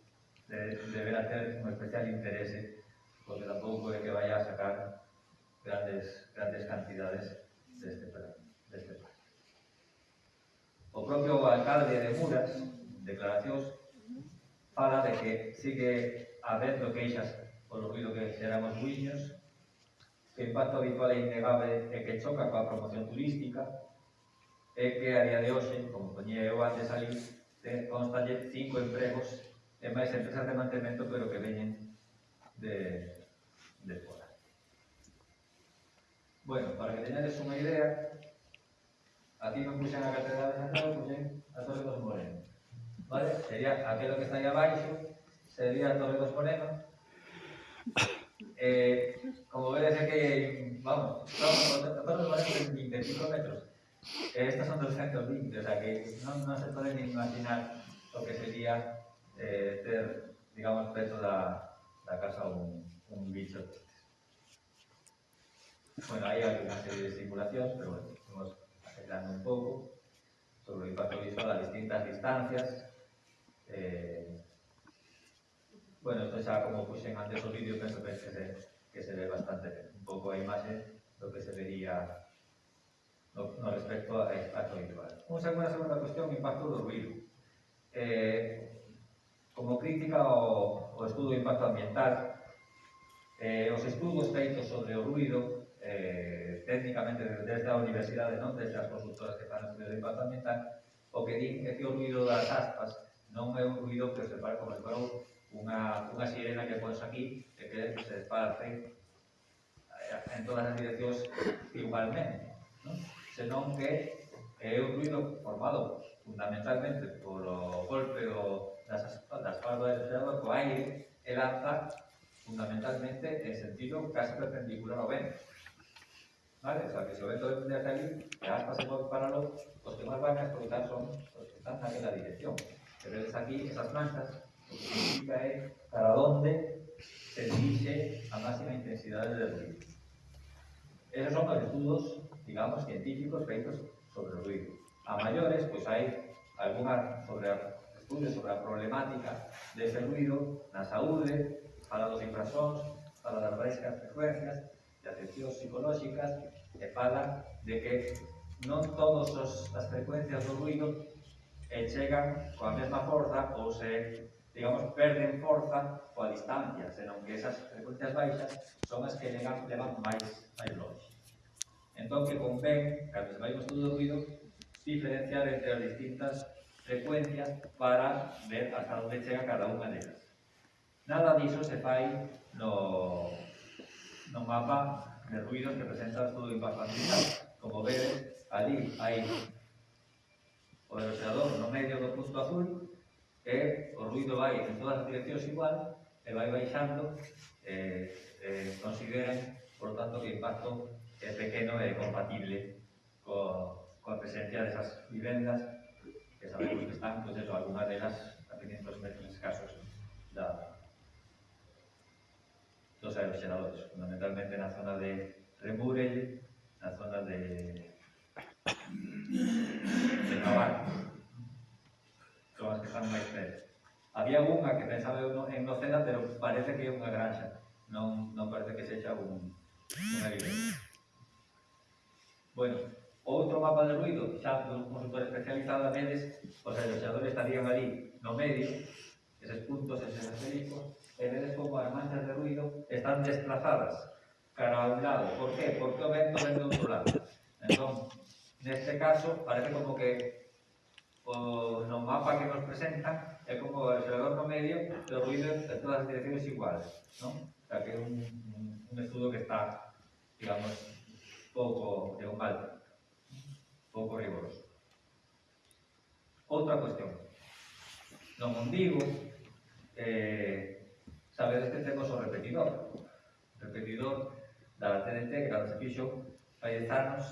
de, deberá ter un especial interese porque tampouco é que vaya a sacar grandes, grandes cantidades deste plan. Deste plan. O propio alcalde de Muras, declaracións, fala de que sigue habendo queixas polo ruido que xeran os buiños, que o impacto habitual é innegable e que choca coa promoción turística, é que a día de hoxe, como poñía eu antes ali, constalle cinco empregos e máis empresas de mantemento pero que veñen de, de fora. Bueno, para que teñades unha idea, aquí non puxen a Catedral de Santiago, puxen a Torre dos Morenos. Vale? Sería aquilo que está aí abaixo, sería a Torre dos Morenos. Eh, como vedes é que, vamos, a Torre dos Morenos ten 25 metros. Eh, estas son 220, o sea que non, non se poden imaginar o que sería eh, ter, digamos, preto da, da casa un, un bicho. Bueno, hay una serie de simulaciones, pero bueno, estamos acelerando un poco sobre el impacto visual a distintas distancias. Eh, bueno, esto xa como puxen antes o vídeo, penso que se, que se ve bastante ben. un pouco a imaxe do que se vería no, no respecto a impacto visual. Un segunda, segunda cuestión, impacto do ruido. Eh, como crítica ao, ao estudo de impacto ambiental, Eh, os estudos feitos sobre o ruido eh, técnicamente desde a universidade, non desde as consultoras que fan estudios de impacto ambiental, o que din é que o ruido das aspas non é un ruido que se para como disparou unha, unha sirena que pones aquí e que se esparce eh, en todas as direccións igualmente. Non? Senón que é un ruido formado fundamentalmente polo golpe o, das, das palmas de agua co aire e lanza fundamentalmente en sentido casi perpendicular a B. ¿Vale? O sea, que si lo ven todo desde aquí, las aspas se mueven para los, los que más van a explotar son los que están en la dirección. Que ves aquí esas planchas, lo que significa es para dónde se dirige a máxima intensidad del ruido. Esos son los estudios, digamos, científicos feitos sobre el ruido. A mayores, pues hay algunos sobre, estudios sobre la problemática de ese ruido, la saúde, fala dos infrasons, fala das baixas frecuencias, de afeccións psicolóxicas, e fala de que non todas as frecuencias do ruido e chegan coa mesma forza ou se, digamos, perden forza coa distancia, senón que esas frecuencias baixas son as que levan, levan máis, máis longe. Entón, que convén, cando se vai un estudo do ruido, diferenciar entre as distintas frecuencias para ver hasta onde chega cada unha delas. Nada diso se fai no, no mapa de ruidos que presenta o estudo de impacto Como vedes, ali hai o eroseador no medio do punto azul e o ruido vai en todas as direccións igual e vai baixando e, e consideran, por tanto, que o impacto é pequeno e compatible co, coa presencia desas vivendas que sabemos que están, pois, pues, eso, algunhas delas a 500 metros escasos da, dos aeroxeradores, fundamentalmente na zona de Remurelle, na zona de, de Navarra. Son as que están máis perto. Había unha que pensaba en Nocena, pero parece que é unha granxa, non, non parece que sexa un, unha vivienda. Bueno, outro mapa de ruido, xa como consultor especializado a vedes, os aeroxeadores estarían ali no medio, eses puntos, eses asteriscos redes como as manchas de ruido están desplazadas cara a un lado. Por qué? Porque o vento ven do outro lado. Entón, neste caso, parece como que o, no mapa que nos presentan é como o acelerador no medio e o ruido de todas as direccións iguales. Non? O sea, que é un, un, estudo que está, digamos, pouco de un balde, pouco rigoroso. Outra cuestión. No Mondigo, eh, sabedes que temos o repetidor. O repetidor da TNT, que cando se fixo, fai 10 anos,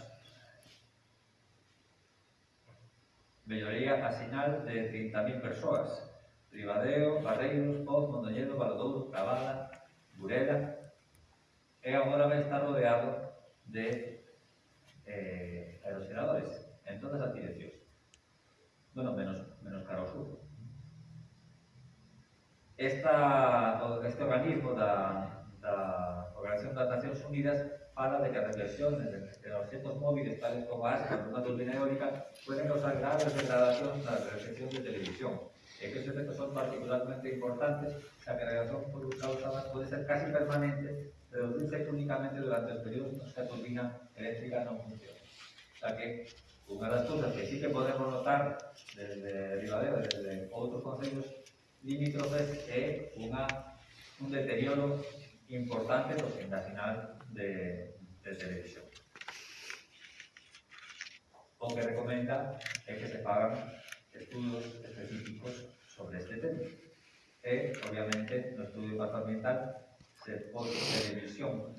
melloría a señal de 30.000 persoas. Ribadeo, Barreiros, Poz, Mondoñedo, Valdouro, Cavada, Burela. E agora vai estar rodeado de eh, aerosenadores en todas as direccións. Bueno, menos, menos cara ao sur. Esta, o organismo da, da Organización das Nacións Unidas fala de que a reflexión de, de os centros móviles tales como a ASCA, turbina eólica, pueden causar graves degradacións na recepción de televisión e que estes efectos son particularmente importantes xa que a radiación por causa pode ser casi permanente reducirse únicamente durante os períodos nos que a turbina eléctrica non funciona. Xa que unha das cousas que sí que podemos notar desde Ribadeo, desde outros concellos limítrofes é unha un deterioro importante sinal de, de televisión. O que recomenda é que se fagan estudos específicos sobre este tema. E, obviamente, no estudio impacto ambiental se pode televisión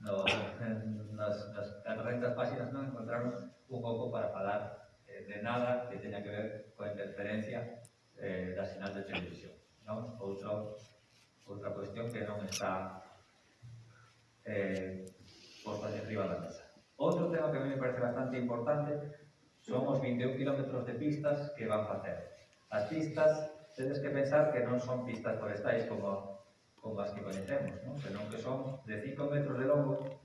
no, nas, nas, nas rentas páxinas non encontraron un pouco para falar eh, de nada que teña que ver coa interferencia eh, da sinal de televisión. Non? Outra, outra cuestión que non está eh, posta arriba da mesa. Outro tema que a mí me parece bastante importante son os 21 km de pistas que van facer. As pistas, tedes que pensar que non son pistas forestais como, como as que conhecemos, non? senón que son de 5 metros de longo,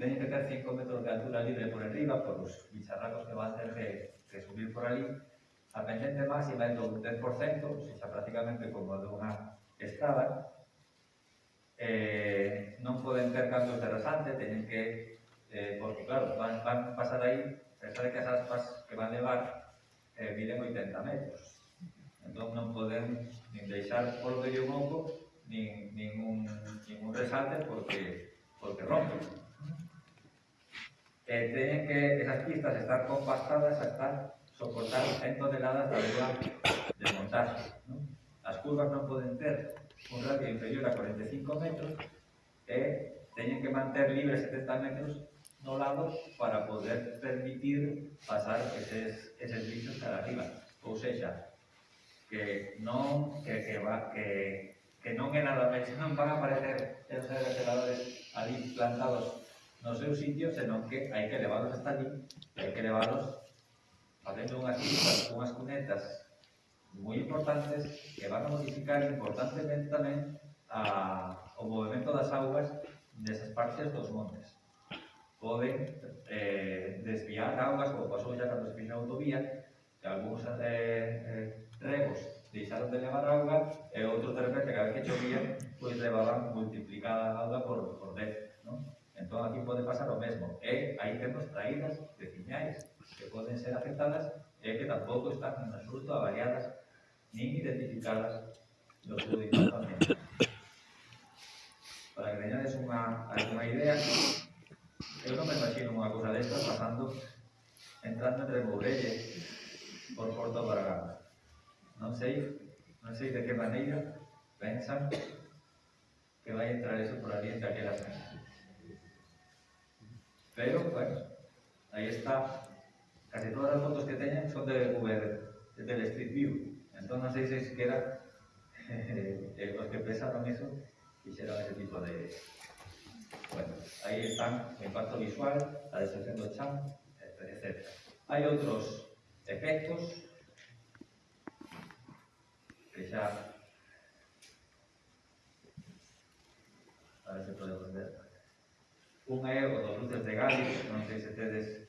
teñen que ter 5 metros de altura libre por enriba, por os bicharracos que van ter que, que subir por ali, a pendente máxima é do 10%, ou seja, prácticamente como a dunha estaba, eh, non poden ter cambios de rasante, teñen que, eh, porque claro, van, van pasar aí, pensade que as aspas que van levar eh, miden 80 metros. Entón non poden nin deixar polo medio un hongo, nin, nin, un, nin un resalte, porque, porque rompen. Eh, teñen que esas pistas estar compastadas hasta soportar 100 toneladas de agua de montaxe curvas non poden ter un radio inferior a 45 metros eh, e teñen que manter libre 70 metros no lado para poder permitir pasar eses, eses bichos cara arriba. Ou seja, que non, que, que, va, que, que non é nada máis, non van a aparecer esos aeroceladores ali plantados no seu sitio, senón que hai que levarlos hasta ali, hai que levarlos facendo unhas, unhas cunetas moi importantes que van a modificar importantemente tamén a, o movimento das augas desas partes dos montes. Poden eh, desviar augas, como pasou ya cando se fixa a autovía, que algúns eh, eh, regos deixaron de levar auga e eh, outros de repente, cada vez que chovía, pois levaban multiplicada a auga por, por 10. ¿no? Entón, aquí pode pasar o mesmo. E eh, hai temos traídas de ciñais que poden ser afectadas ya que tampoco está con resulto avaliadas ni identificadas los judicios Para que tengáis una, alguna idea, yo no me imagino una cosa de estas pasando, entrando entre Morelles por Porto Baragana. No sé, no sé de qué manera piensan que va a entrar eso por allí entre aquellas mesas. Pero, bueno, ahí está casi todas as fotos que teñen son de VR, del Street View. Entón, non sei se siquiera eh, os que pensaron eso fixeron ese tipo de... Bueno, aí están o impacto visual, a destrucción do chan, etc. Hai outros efectos que xa... A ver se podemos ver. Un é o dos luces de Gali, non sei se tedes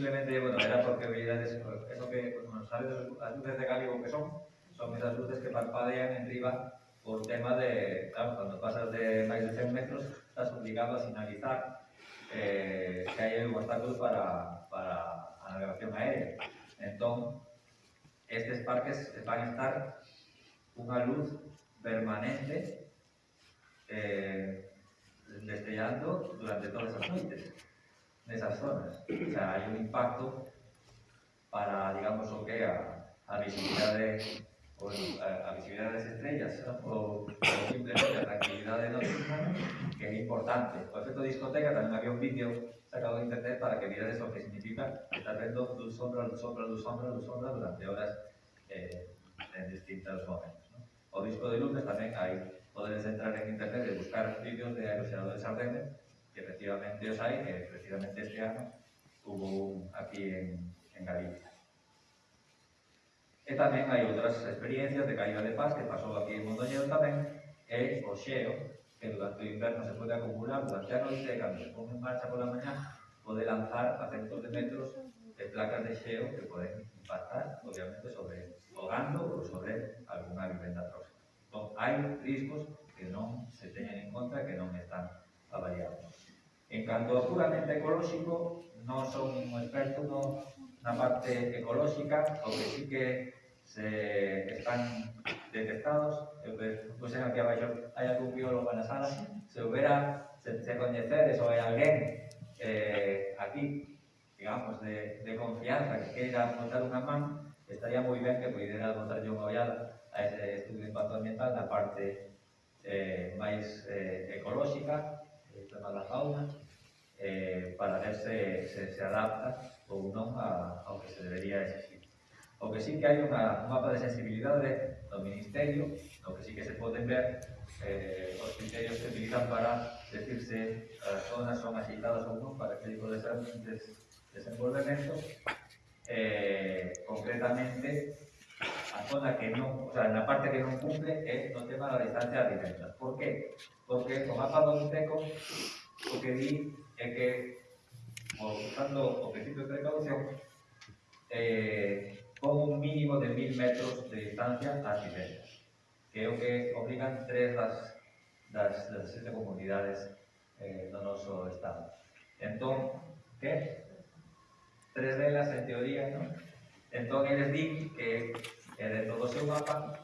Simplemente, bueno, era porque veíades eso que, bueno, sabes las luces de Gáligo que son, son esas luces que parpadean en riba por tema de, claro, cuando pasas de máis de 100 metros, estás obligado a sinalizar eh, que hai un obstáculo para, para navegación aérea. Entón, estes parques van a estar unha luz permanente eh, destellando durante todas as noites nesas zonas. O sea, hai un impacto para, digamos, o que a, a visibilidade pues, a, a visibilidade das estrellas ou, ou simplemente a tranquilidade dos humanos que é importante. O efecto discoteca tamén había un vídeo sacado de internet para que mirades o que significa estar vendo luz sombra, luz sombra, luz sombra, luz sombra durante horas eh, en distintos momentos. ¿no? O disco de luces tamén hai, podedes entrar en internet e buscar vídeos de aeroseadores ardendes que efectivamente os hai, que precisamente este ano hubo un aquí en, en Galicia. E tamén hai outras experiencias de caída de paz que pasou aquí en Mondoñedo tamén, e o xeo, que durante o inverno se pode acumular durante a noite, cando se pone en marcha pola mañá, pode lanzar a centos de metros de placas de xeo que poden impactar, obviamente, sobre o gando ou sobre algunha vivenda próxima. Entón, hai riscos que non se teñen en conta que non están avaliados. En canto a puramente ecolóxico, non son un experto no, na parte ecolóxica, o que sí que se están detectados, pois en aquí abaixo hai algún biólogo na sala, se houbera, se, se coñecedes ou hai alguén eh, aquí, digamos, de, de confianza que queira botar unha man, estaría moi ben que pudera botar unha ollada a ese estudio de impacto ambiental na parte eh, máis eh, ecolóxica, tema da fauna, eh, para ver se, se, se adapta ou non a, ao que se debería exigir. O que sí que hai unha, un mapa de sensibilidade do Ministerio, no que sí que se poden ver eh, os criterios que utilizan para decirse as zonas son agitadas ou non para que tipo de desenvolvemento. Eh, concretamente, a zona que non, o sea, na parte que non cumple é no tema da distancia de directa. Por qué? Porque o mapa do Teco o que di é que usando o principio de precaución eh, con un mínimo de mil metros de distancia ás vivendas que é o que obrigan tres das, das, das sete comunidades eh, do noso estado. Entón, que? Tres delas, en teoría, non? Entón, eles din que eh, dentro do seu mapa,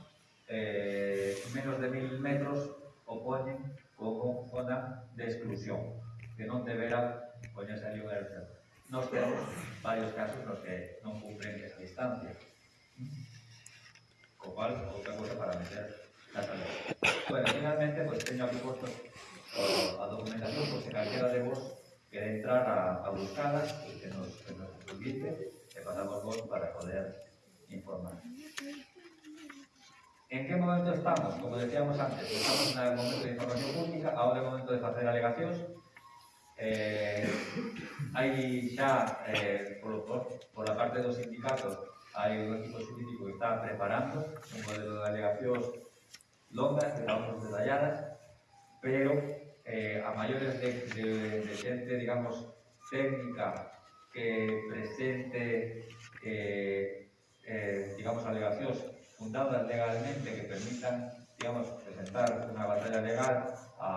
eh, menos de mil metros o poñen como zona de exclusión, que non deberá poñerse ali un aeroporto. Nos temos varios casos nos que non cumpren esa distancia. Co cual, outra cosa para meter na salud. Bueno, finalmente, pues, teño aquí posto a documentación, por pues, se calquera de vos quere entrar a, a buscala, que nos, que nos invite, que contamos para poder informar. ¿En qué momento estamos? Como decíamos antes, estamos en el momento de información pública, ahora é o momento de facer alegacións. Eh, hai xa, eh, por, por, por a parte dos sindicatos, hai un equipo jurídico que está preparando un modelo de alegacións longas, que estamos detalladas, pero eh, a maiores de, de, de xente, digamos, técnica que presente, eh, eh, digamos, alegacións fundadas legalmente que permitan, digamos, presentar unha batalla legal a,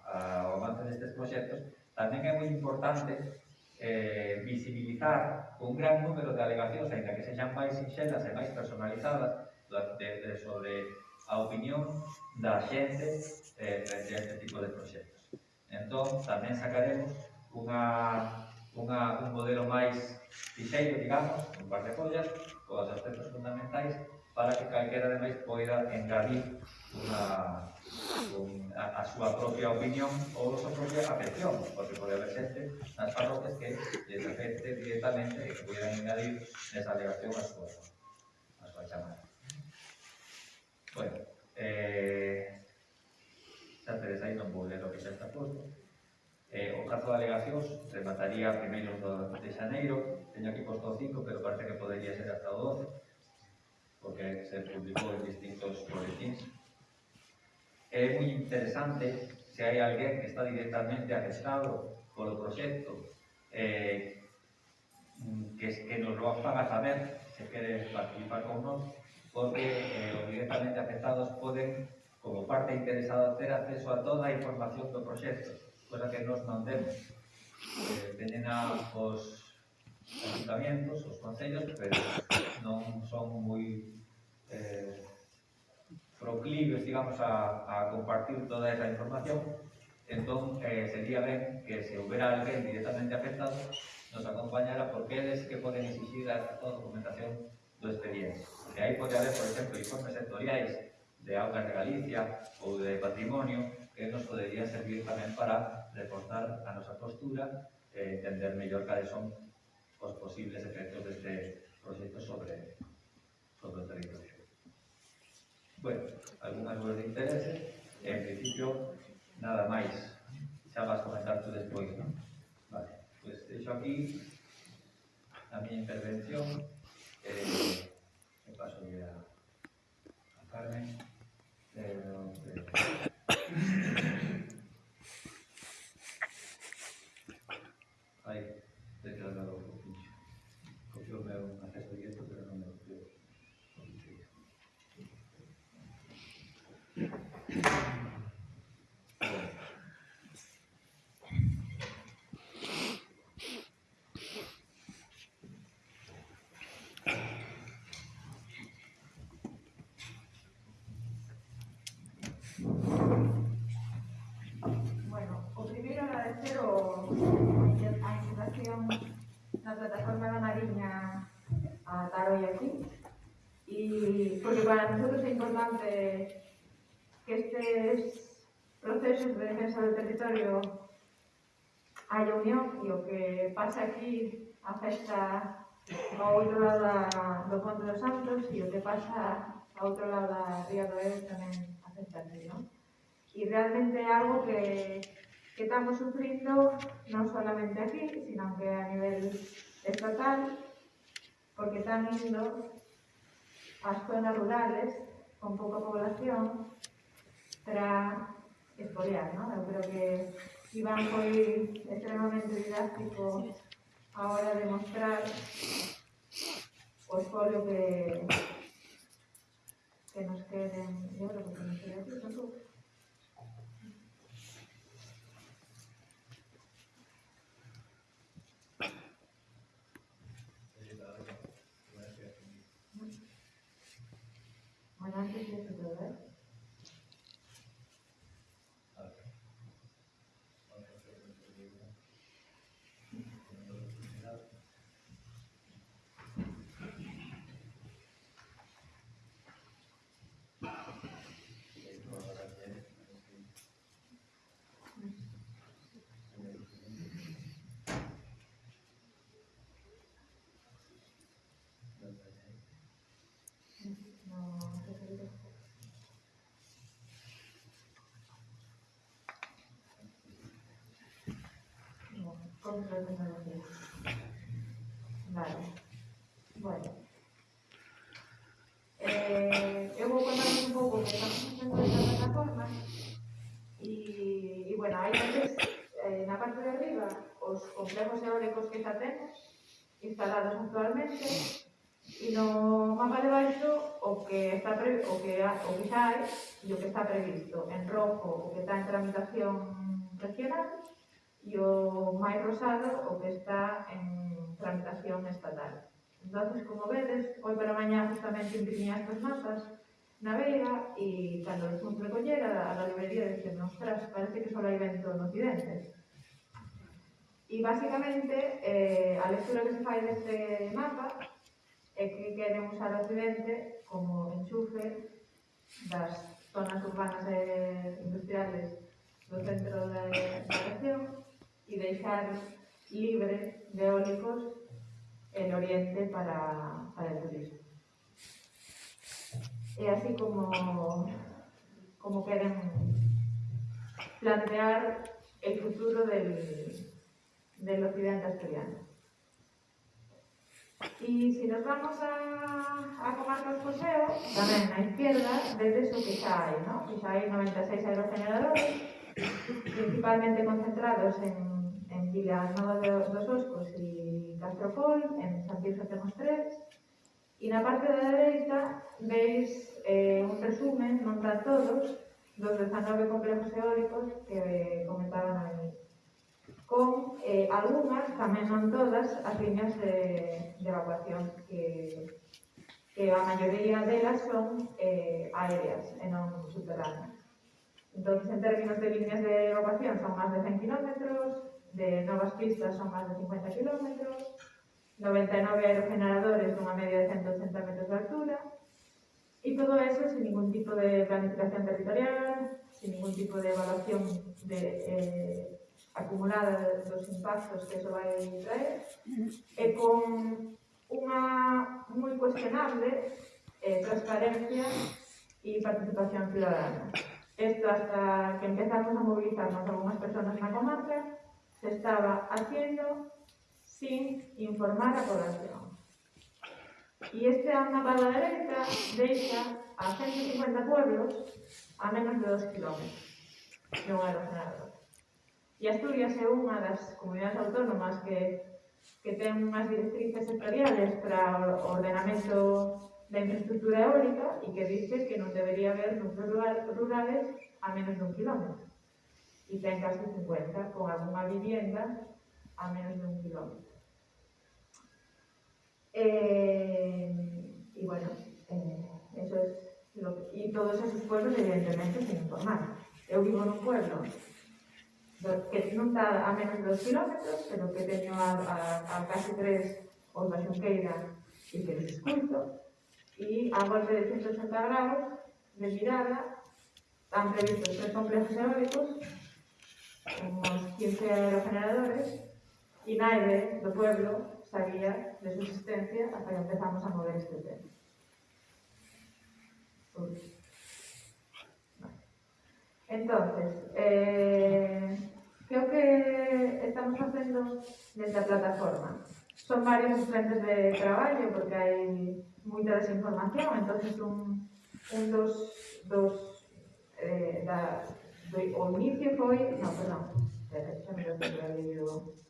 a, ao avance destes proxectos, tamén é moi importante eh, visibilizar un gran número de alegacións, ainda que sexan máis sinxelas e máis personalizadas, de, de, sobre a opinión da xente eh, frente a este tipo de proxectos. Entón, tamén sacaremos unha unha, un modelo máis fixeiro, digamos, un par de follas, coas aspectos fundamentais, para que calquera de máis poida engadir unha, un, a, a súa propia opinión ou a súa propia afección, porque pode haber xente nas parroquias que les afecte directamente e que poidan engadir nesa alegación a súa, a súa chamada. Bueno, eh, xa tedes aí non vou ler o que xa está posto. Eh, o prazo de alegacións remataría primeiros do, de Xaneiro, teño aquí posto 5, pero parece que podería ser hasta o 12, porque se publicou en distintos boletins. É moi interesante se hai alguén que está directamente afectado polo proxecto, eh, que, que nos lo faga saber se quere participar con nós, porque eh, os directamente afectados poden, como parte interesada, ter acceso a toda a información do proxecto cosa que nos mandemos. Eh, teñen a, os ayuntamientos, os concellos, pero non son moi eh, proclives, digamos, a, a compartir toda esa información. Entón, eh, sería ben que se houbera alguén directamente afectado nos acompañara porque eles que poden exigir a toda documentación do expediente. E aí pode haber, por exemplo, informes sectoriais de augas de Galicia ou de patrimonio que nos podería servir tamén para reforzar a nosa postura e entender mellor cales son os posibles efectos deste proxecto sobre, sobre o territorio. Bueno, algunhas dudas de interese, en principio, nada máis. Xa vas comentar tú despois, non? Vale, pois pues, deixo aquí a miña intervención. Eh, e paso a, a Carmen. Eh, eh, estar hoy aquí. Y porque para nosotros es importante que estos procesos de defensa del territorio haya unión e o que pasa aquí afecta ao outro lado da, do Ponte dos Santos e o que pasa ao outro lado da Ría do Eves tamén afecta aquí, non? E realmente é algo que, que estamos sufrindo non solamente aquí, sino que a nivel estatal porque se han ido a zonas rurales con poca población para espolear, ¿no? Yo creo que Iván fue extremadamente didáctico ahora de mostrar portfolio que, que nos queden, yo creo que nos queden, contra la tecnología. Vale. Bueno. Eh, eu vou contar un pouco que estamos facendo esta plataforma e, e bueno, hai veces eh, na parte de arriba os complejos eólicos que xa temos instalados actualmente e no mapa de baixo o que está pre, o que, o que xa hai e o que está previsto en rojo o que está en tramitación regional e o máis rosado o que está en tramitación estatal. Entón, como vedes, hoy para mañá justamente imprimí estas mapas na Veiga e cando os fomos recoller a, a librería dixen, ostras, parece que só hai vento no occidente. E basicamente eh, a lectura que se fai deste mapa é que queren usar o occidente como enchufe das zonas urbanas e industriales do centro da, da región e deixar libre de eólicos el oriente para, para el turismo. E así como, como queren plantear el futuro del, del occidente asturiano. Y si nos vamos a, a comarca dos Poseo, tamén na izquierda, vedes o que xa hai, ¿no? Que xa hai 96 aerogeneradores, principalmente concentrados en, Vilas de, dos Oscos e Castropol, en Santiago temos tres, e na parte da dereita veis eh, un resumen, non para todos, dos 19 complejos eólicos que eh, comentaban aí, con eh, algunhas, tamén non todas, as líneas de, de evacuación que, que a maioría delas son eh, aéreas e non subterráneas. Entón, en términos de líneas de evacuación son máis de 100 km, de novas pistas son máis de 50 km, 99 aerogeneradores dunha media de 180 metros de altura, e todo eso sin ningún tipo de planificación territorial, sin ningún tipo de evaluación de, eh, acumulada dos impactos que eso vai traer, e con unha moi cuestionable eh, transparencia e participación ciudadana. Esto hasta que empezamos a movilizarnos algunhas persoas na comarca, se estaba haciendo sin informar a población. E este mapa da dereita deixa a 150 pueblos a menos de 2 km de un aerogenerador. E Asturias é unha das comunidades autónomas que, que ten unhas directrices sectoriales para o ordenamento da infraestructura eólica e que dice que non debería haber núcleos rurales a menos de un kilómetro. E ten casi 50, con alguna vivienda a menos de un kilómetro. Eh, y bueno, eh, eso es lo que, y todos esos pueblos evidentemente sin informar. Eu vivo nun pueblo do, que non está a menos de dos kilómetros, pero que teño a, a, a casi tres os da Xunqueira e que les escuto, e a golpe de 180 grados de mirada han previstos tres complejos eólicos, unos 15 aerogeneradores e nadie do pueblo sabía de su existencia hasta que empezamos a mover este tema. Entonces, eh, creo que estamos facendo desde a plataforma. Son varios frentes de traballo porque hai moita desinformación, entonces un, un dos, dos eh, das Doi omite foi, no, perdón, esto me lo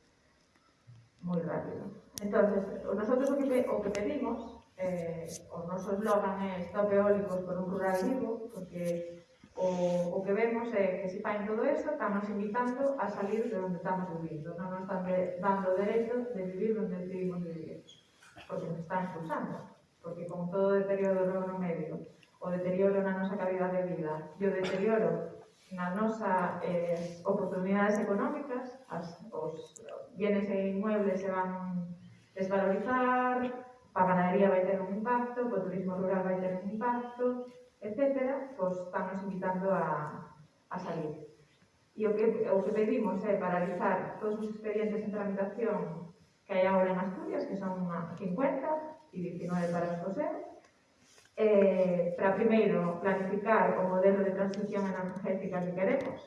moi rápido. Entonces, nosotros o que, o que pedimos, eh, o noso eslogan é stop eólicos por un rural vivo, porque o, o que vemos é que se fain todo isto, estamos invitando a salir de onde estamos vivindo, non nos están dando o derecho de vivir onde decidimos vivir, porque nos están expulsando, porque con todo o deterioro no medio, o deterioro na nosa calidad de vida, e o deterioro na nosa eh, oportunidades económicas, as, os bienes e inmuebles se van desvalorizar, a ganadería vai ter un impacto, o turismo rural vai ter un impacto, etc., pois estamos invitando a, a salir. E o que, o que pedimos é paralizar todos os expedientes en tramitación que hai agora en Asturias, que son 50 e 19 para os coseros, eh, para primeiro planificar o modelo de transición energética que queremos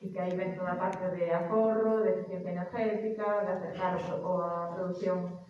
e que aí ven toda a parte de aforro, de eficiencia energética, de acercar a, a produción